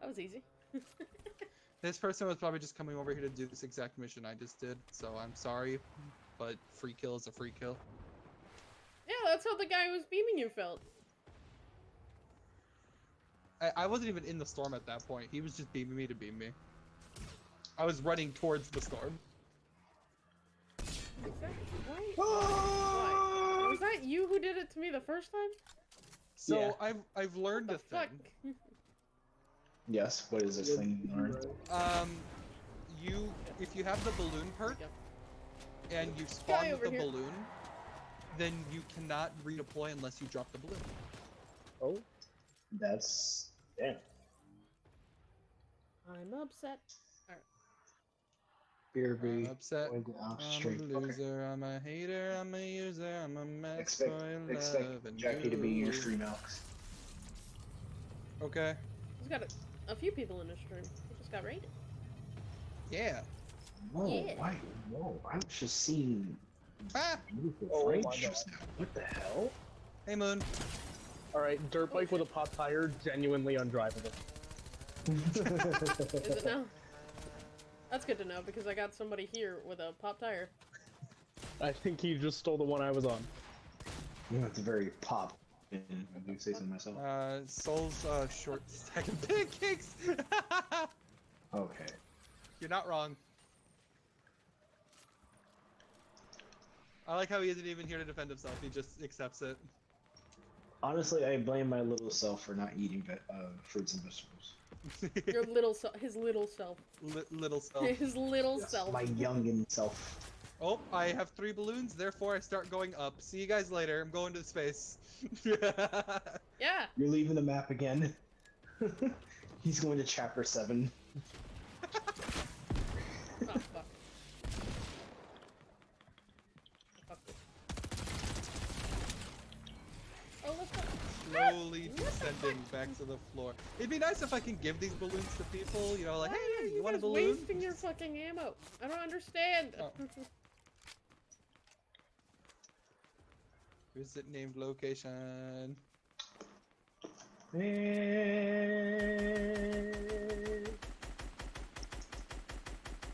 that was easy. This person was probably just coming over here to do this exact mission I just did, so I'm sorry, but free kill is a free kill. Yeah, that's how the guy who was beaming you felt. I, I wasn't even in the storm at that point. He was just beaming me to beam me. I was running towards the storm. Exactly. Why? Ah! Was that you who did it to me the first time? So Yeah. I've I've learned the a fuck? thing. Yes, what is this thing? Lauren? Um, you if you have the balloon perk Yeah. and you spawn with the here. balloon, then you cannot redeploy unless you drop the balloon. Oh, That's damn. I'm upset. Beer I'm upset. Going I'm stream. a Okay. I'm a hater. I'm a user. I'm a mess. Expect, boy, expect love and Jackie to be your you. stream Alex. Okay. He's got a, a few people in his stream. He just got raided. Yeah. Whoa, Yeah. why? Whoa, I was just seeing Ah. Oh my just. What the hell? Hey Moon. all right. Dirt bike with a pop tire, genuinely undrivable. Is it now? That's good to know because I got somebody here with a pop tire. I think he just stole the one I was on. That's very pop. I do say so myself. Uh, Soul's uh short stack of pancakes. Okay. You're not wrong. I like how he isn't even here to defend himself. He just accepts it. Honestly, I blame my little self for not eating uh, fruits and vegetables. Your little self, his little self, Li- little self. his little Yes, self. My youngin' self. Oh, I have three balloons, therefore I start going up. See you guys later. I'm going to space. Yeah. You're leaving the map again. He's going to chapter seven. Oh fuck. Fuck this. Oh, let's go. Slowly descending back to the floor. It'd be nice if I can give these balloons to people, you know, like, Why hey, you you want a guys balloon? wasting your fucking ammo? I don't understand. Oh. Visit named location.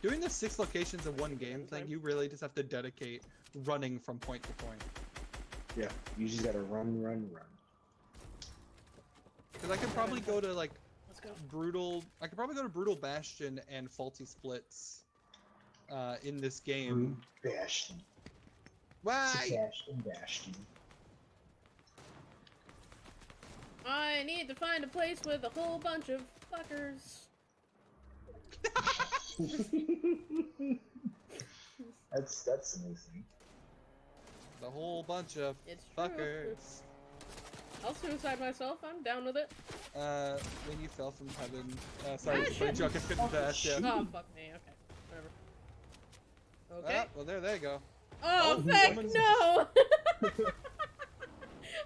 Doing the six locations in one game thing, you really just have to dedicate running from point to point. Yeah, you just gotta run, run, run. Because I could probably go to like Let's go. brutal. I could probably go to brutal bastion and faulty splits uh, in this game. Brute Bastion. Why? Bastion, Bastion. I need to find a place with a whole bunch of fuckers. that's that's amazing. The whole bunch of It's true. Fuckers. I'll suicide myself. I'm down with it. Uh, when you fell from heaven. Uh, sorry, Ah, it's a funny shit. joke. I couldn't Oh, dash. Yeah. Oh fuck me. Okay. Whatever. Okay. Ah, well, there they go. Oh, Oh, heck woman's- no!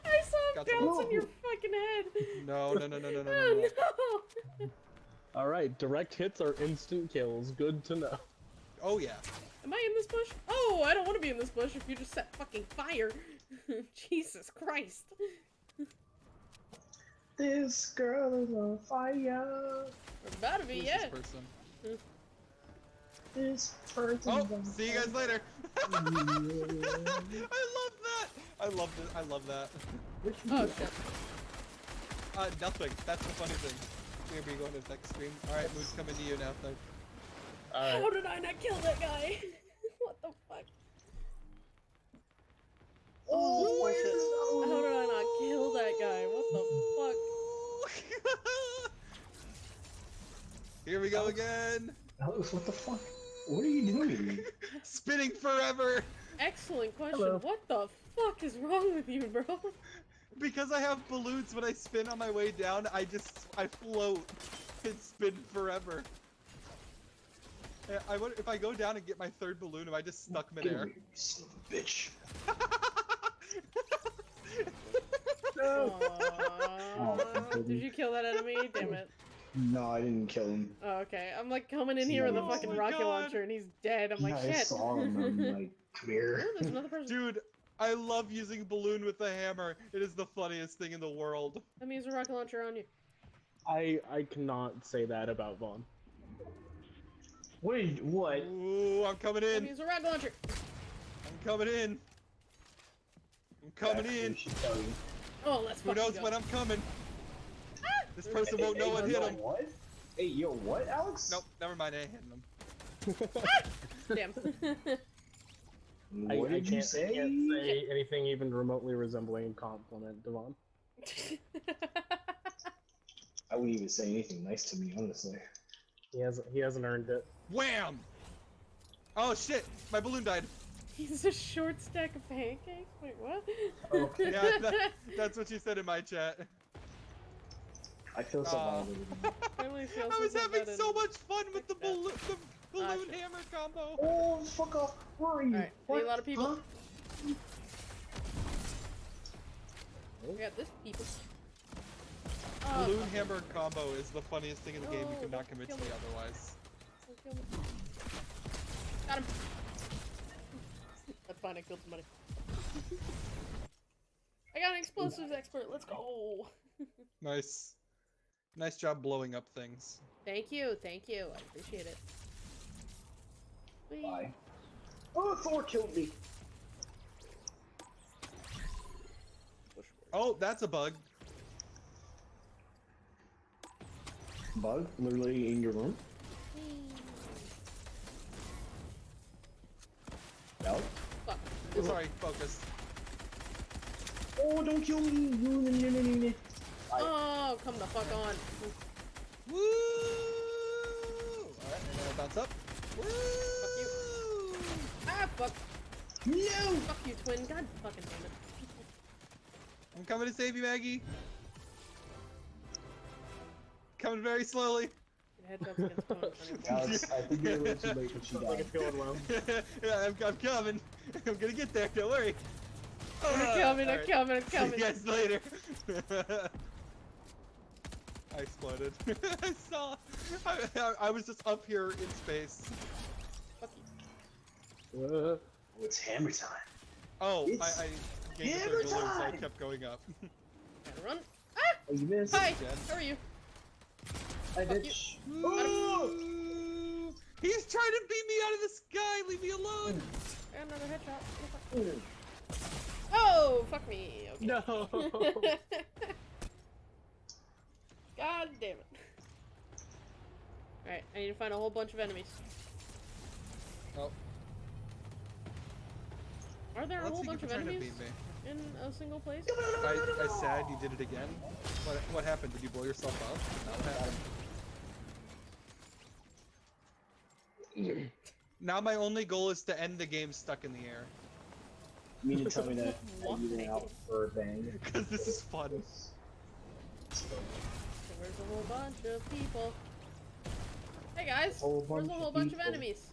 I saw him bounce on your fucking head. No, no, no, no, no, no, no, Oh no. no! All right, direct hits are instant kills. Good to know. Oh yeah. Am I in this bush? Oh, I don't want to be in this bush if you just set fucking fire. Jesus Christ. This girl is on fire. We're about to be Who's yeah. this person? This person's Oh, on see you guys later. I love that. I love that. I love that. Oh shit. Uh, nothing. That's the funny thing. We're gonna be going to the next stream. All right, Moose coming to you now. Thing. All right. How did I not kill that guy? what the fuck? Oh, my shit. How did I not kill that guy? What the fuck? Here we go again. Alex, what the fuck? What are you doing? Spinning forever. Excellent question. Hello. What the fuck is wrong with you, bro? Because I have balloons when I spin on my way down, I just I float and spin forever. Yeah, I wonder if I go down and get my third balloon, am I just stuck Get midair? you son of a bitch. Aw. Did you kill that enemy? Damn it. No, I didn't kill him. Oh, okay. I'm like coming in here with a Oh fucking my rocket God. launcher and he's dead. I'm like, yeah, I shit. saw him. I'm like, come here. Oh, there's another person. Dude, I love using balloon with the hammer. It is the funniest thing in the world. Let me use a rocket launcher on you. I I cannot say that about Vaughn. Wait, what? Ooh, I'm coming Let in. me use a rocket launcher. I'm coming in. I'm coming Actually, in. I should tell you. Oh, let's Who knows go. when I'm coming? Ah! This person Hey, won't hey, know what hit yo, him. What? Hey, yo, what, Alex? Nope, never mind. I ain't hitting him. Damn. I, What I did can't, you say? can't say anything even remotely resembling a compliment, Devon. I wouldn't even say anything nice to me, honestly. He hasn't he hasn't earned it. Wham! Oh shit! My balloon died. He's a short stack of pancakes? Wait, what? Okay. Yeah, that, that's what you said in my chat. I feel so Aw. violated. Finally I was having so much fun with the Yeah. balloon, the balloon shit. hammer combo. Oh, fuck off. Where are you? Alright, What? a lot of people. Huh? We got this people. Oh, balloon fuck. hammer combo is the funniest thing in the game. You cannot not don't convince me me. otherwise. Don't kill me. Got him. That's fine, I killed somebody. I got an explosives expert, let's go! Nice. Nice job blowing up things. Thank you, thank you, I appreciate it. Whee. Bye. Oh, Thor killed me. Oh, that's a bug. Bug, literally in your room. Alex? Fuck. Sorry, focus. Oh, don't kill me! Oh, come the fuck on. Woo! Alright, and then I bounce up. Woo! Ah, fuck. No! Fuck you, twin. God fucking damn it. I'm coming to save you, Maggie. Coming very slowly. Your headshots against opponents. Alex, I think you're a little too late when she Sounds like died. it's going well. yeah, I'm, I'm coming. I'm gonna get there. Don't worry. I'm Ah, coming, I'm alright. coming, I'm coming. See coming. you guys later. I exploded. I saw. I, I, I was just up here in space. Fuck you. Uh, Oh, it's hammer time. Oh, It's I, I gained a hammer third balloon, so I kept going up. Gotta run. Ah! Oh, you missed. Hi! Jen. How are you? I Fuck did. Mm. Ooh, He's trying to beat me out of the sky. Leave me alone. And another headshot. Oh. Oh, fuck me. Okay. no. God damn it. Alright, I need to find a whole bunch of enemies. Oh, Are there a whole bunch of you're to enemies beat me. In a single place? I, I said you did it again. What, what happened? Did you blow yourself up? Not what happened. Now my only goal is to end the game stuck in the air. You mean to tell me that that you went out for a bang? Because this is fun. So where's a whole bunch of people? Hey guys, whole where's a whole of bunch of enemies?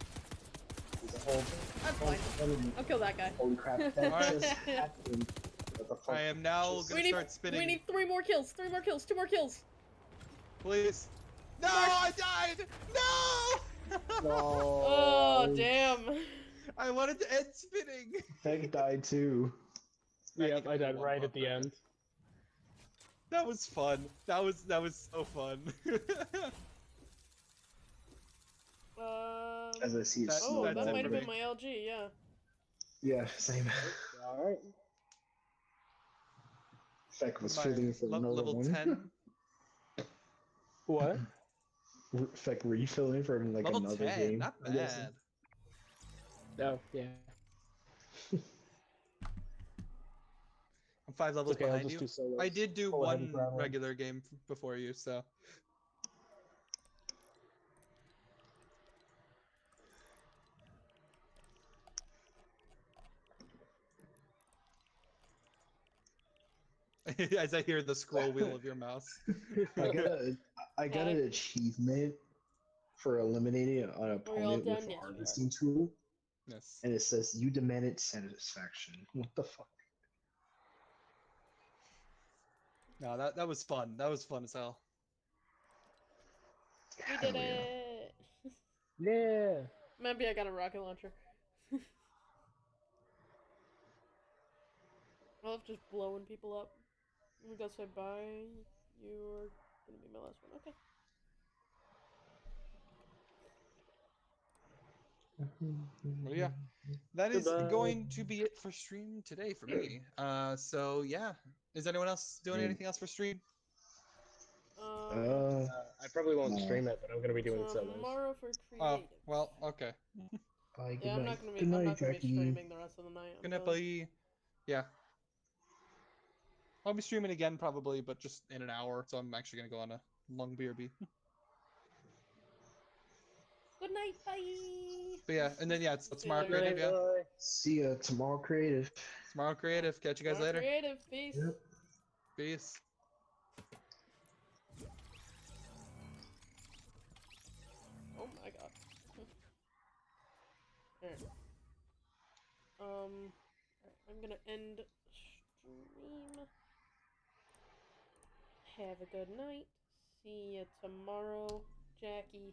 There's a whole That's bunch fine. I'll kill that guy. Holy crap, that Alright. just happened. What the fuck? I am now Just- gonna We need, start spinning. we need three more kills, three more kills, two more kills. Please. No, I died! No! No. Oh, damn. I wanted to end spinning. Feg died too. yeah, I died right at the end. That was fun. That was that was so fun. Um, As I see it That- oh, that might have been my LG, yeah. Yeah, same. Alright. Feg was My feeling for le- another level one. ten. What? R- Feg refilling for like level another ten. game. Not Yes. bad. Oh, yeah. I'm five levels okay, I'll behind just you. do solos. I did do oh, Go ahead one and grab one. regular game before you, so. As I hear the scroll wheel of your mouse. I got a, I got an achievement for eliminating an opponent with Yes, we harvesting tool, Yes. and it says you demanded satisfaction. What the fuck? No, that that was fun. That was fun as hell. We did it! Yeah. Maybe I got a rocket launcher. I love just blowing people up. We gotta say bye. You're gonna be my last one. Okay. Well, yeah, that is Goodbye. going to be it for stream today for me. Uh, so yeah, is anyone else doing Mm. anything else for stream? Um, Uh, Uh, I probably won't No. stream it, but I'm gonna be doing solos. tomorrow for creative. Oh, well, okay. bye, good yeah, I'm night. not gonna be. good I'm night, not gonna be streaming the rest of the night. I'm Gonna done. be, yeah. I'll be streaming again probably, but just in an hour. So I'm actually gonna go on a long BRB. Good night. Bye. But yeah, and then yeah, it's, it's tomorrow later. creative. Yeah, See ya tomorrow, creative. tomorrow creative. Catch you guys Tomorrow later. Creative. Peace. Yep. Peace. Oh my god. Alright. Um, I'm gonna end stream. Have a good night. See you tomorrow, Jackie.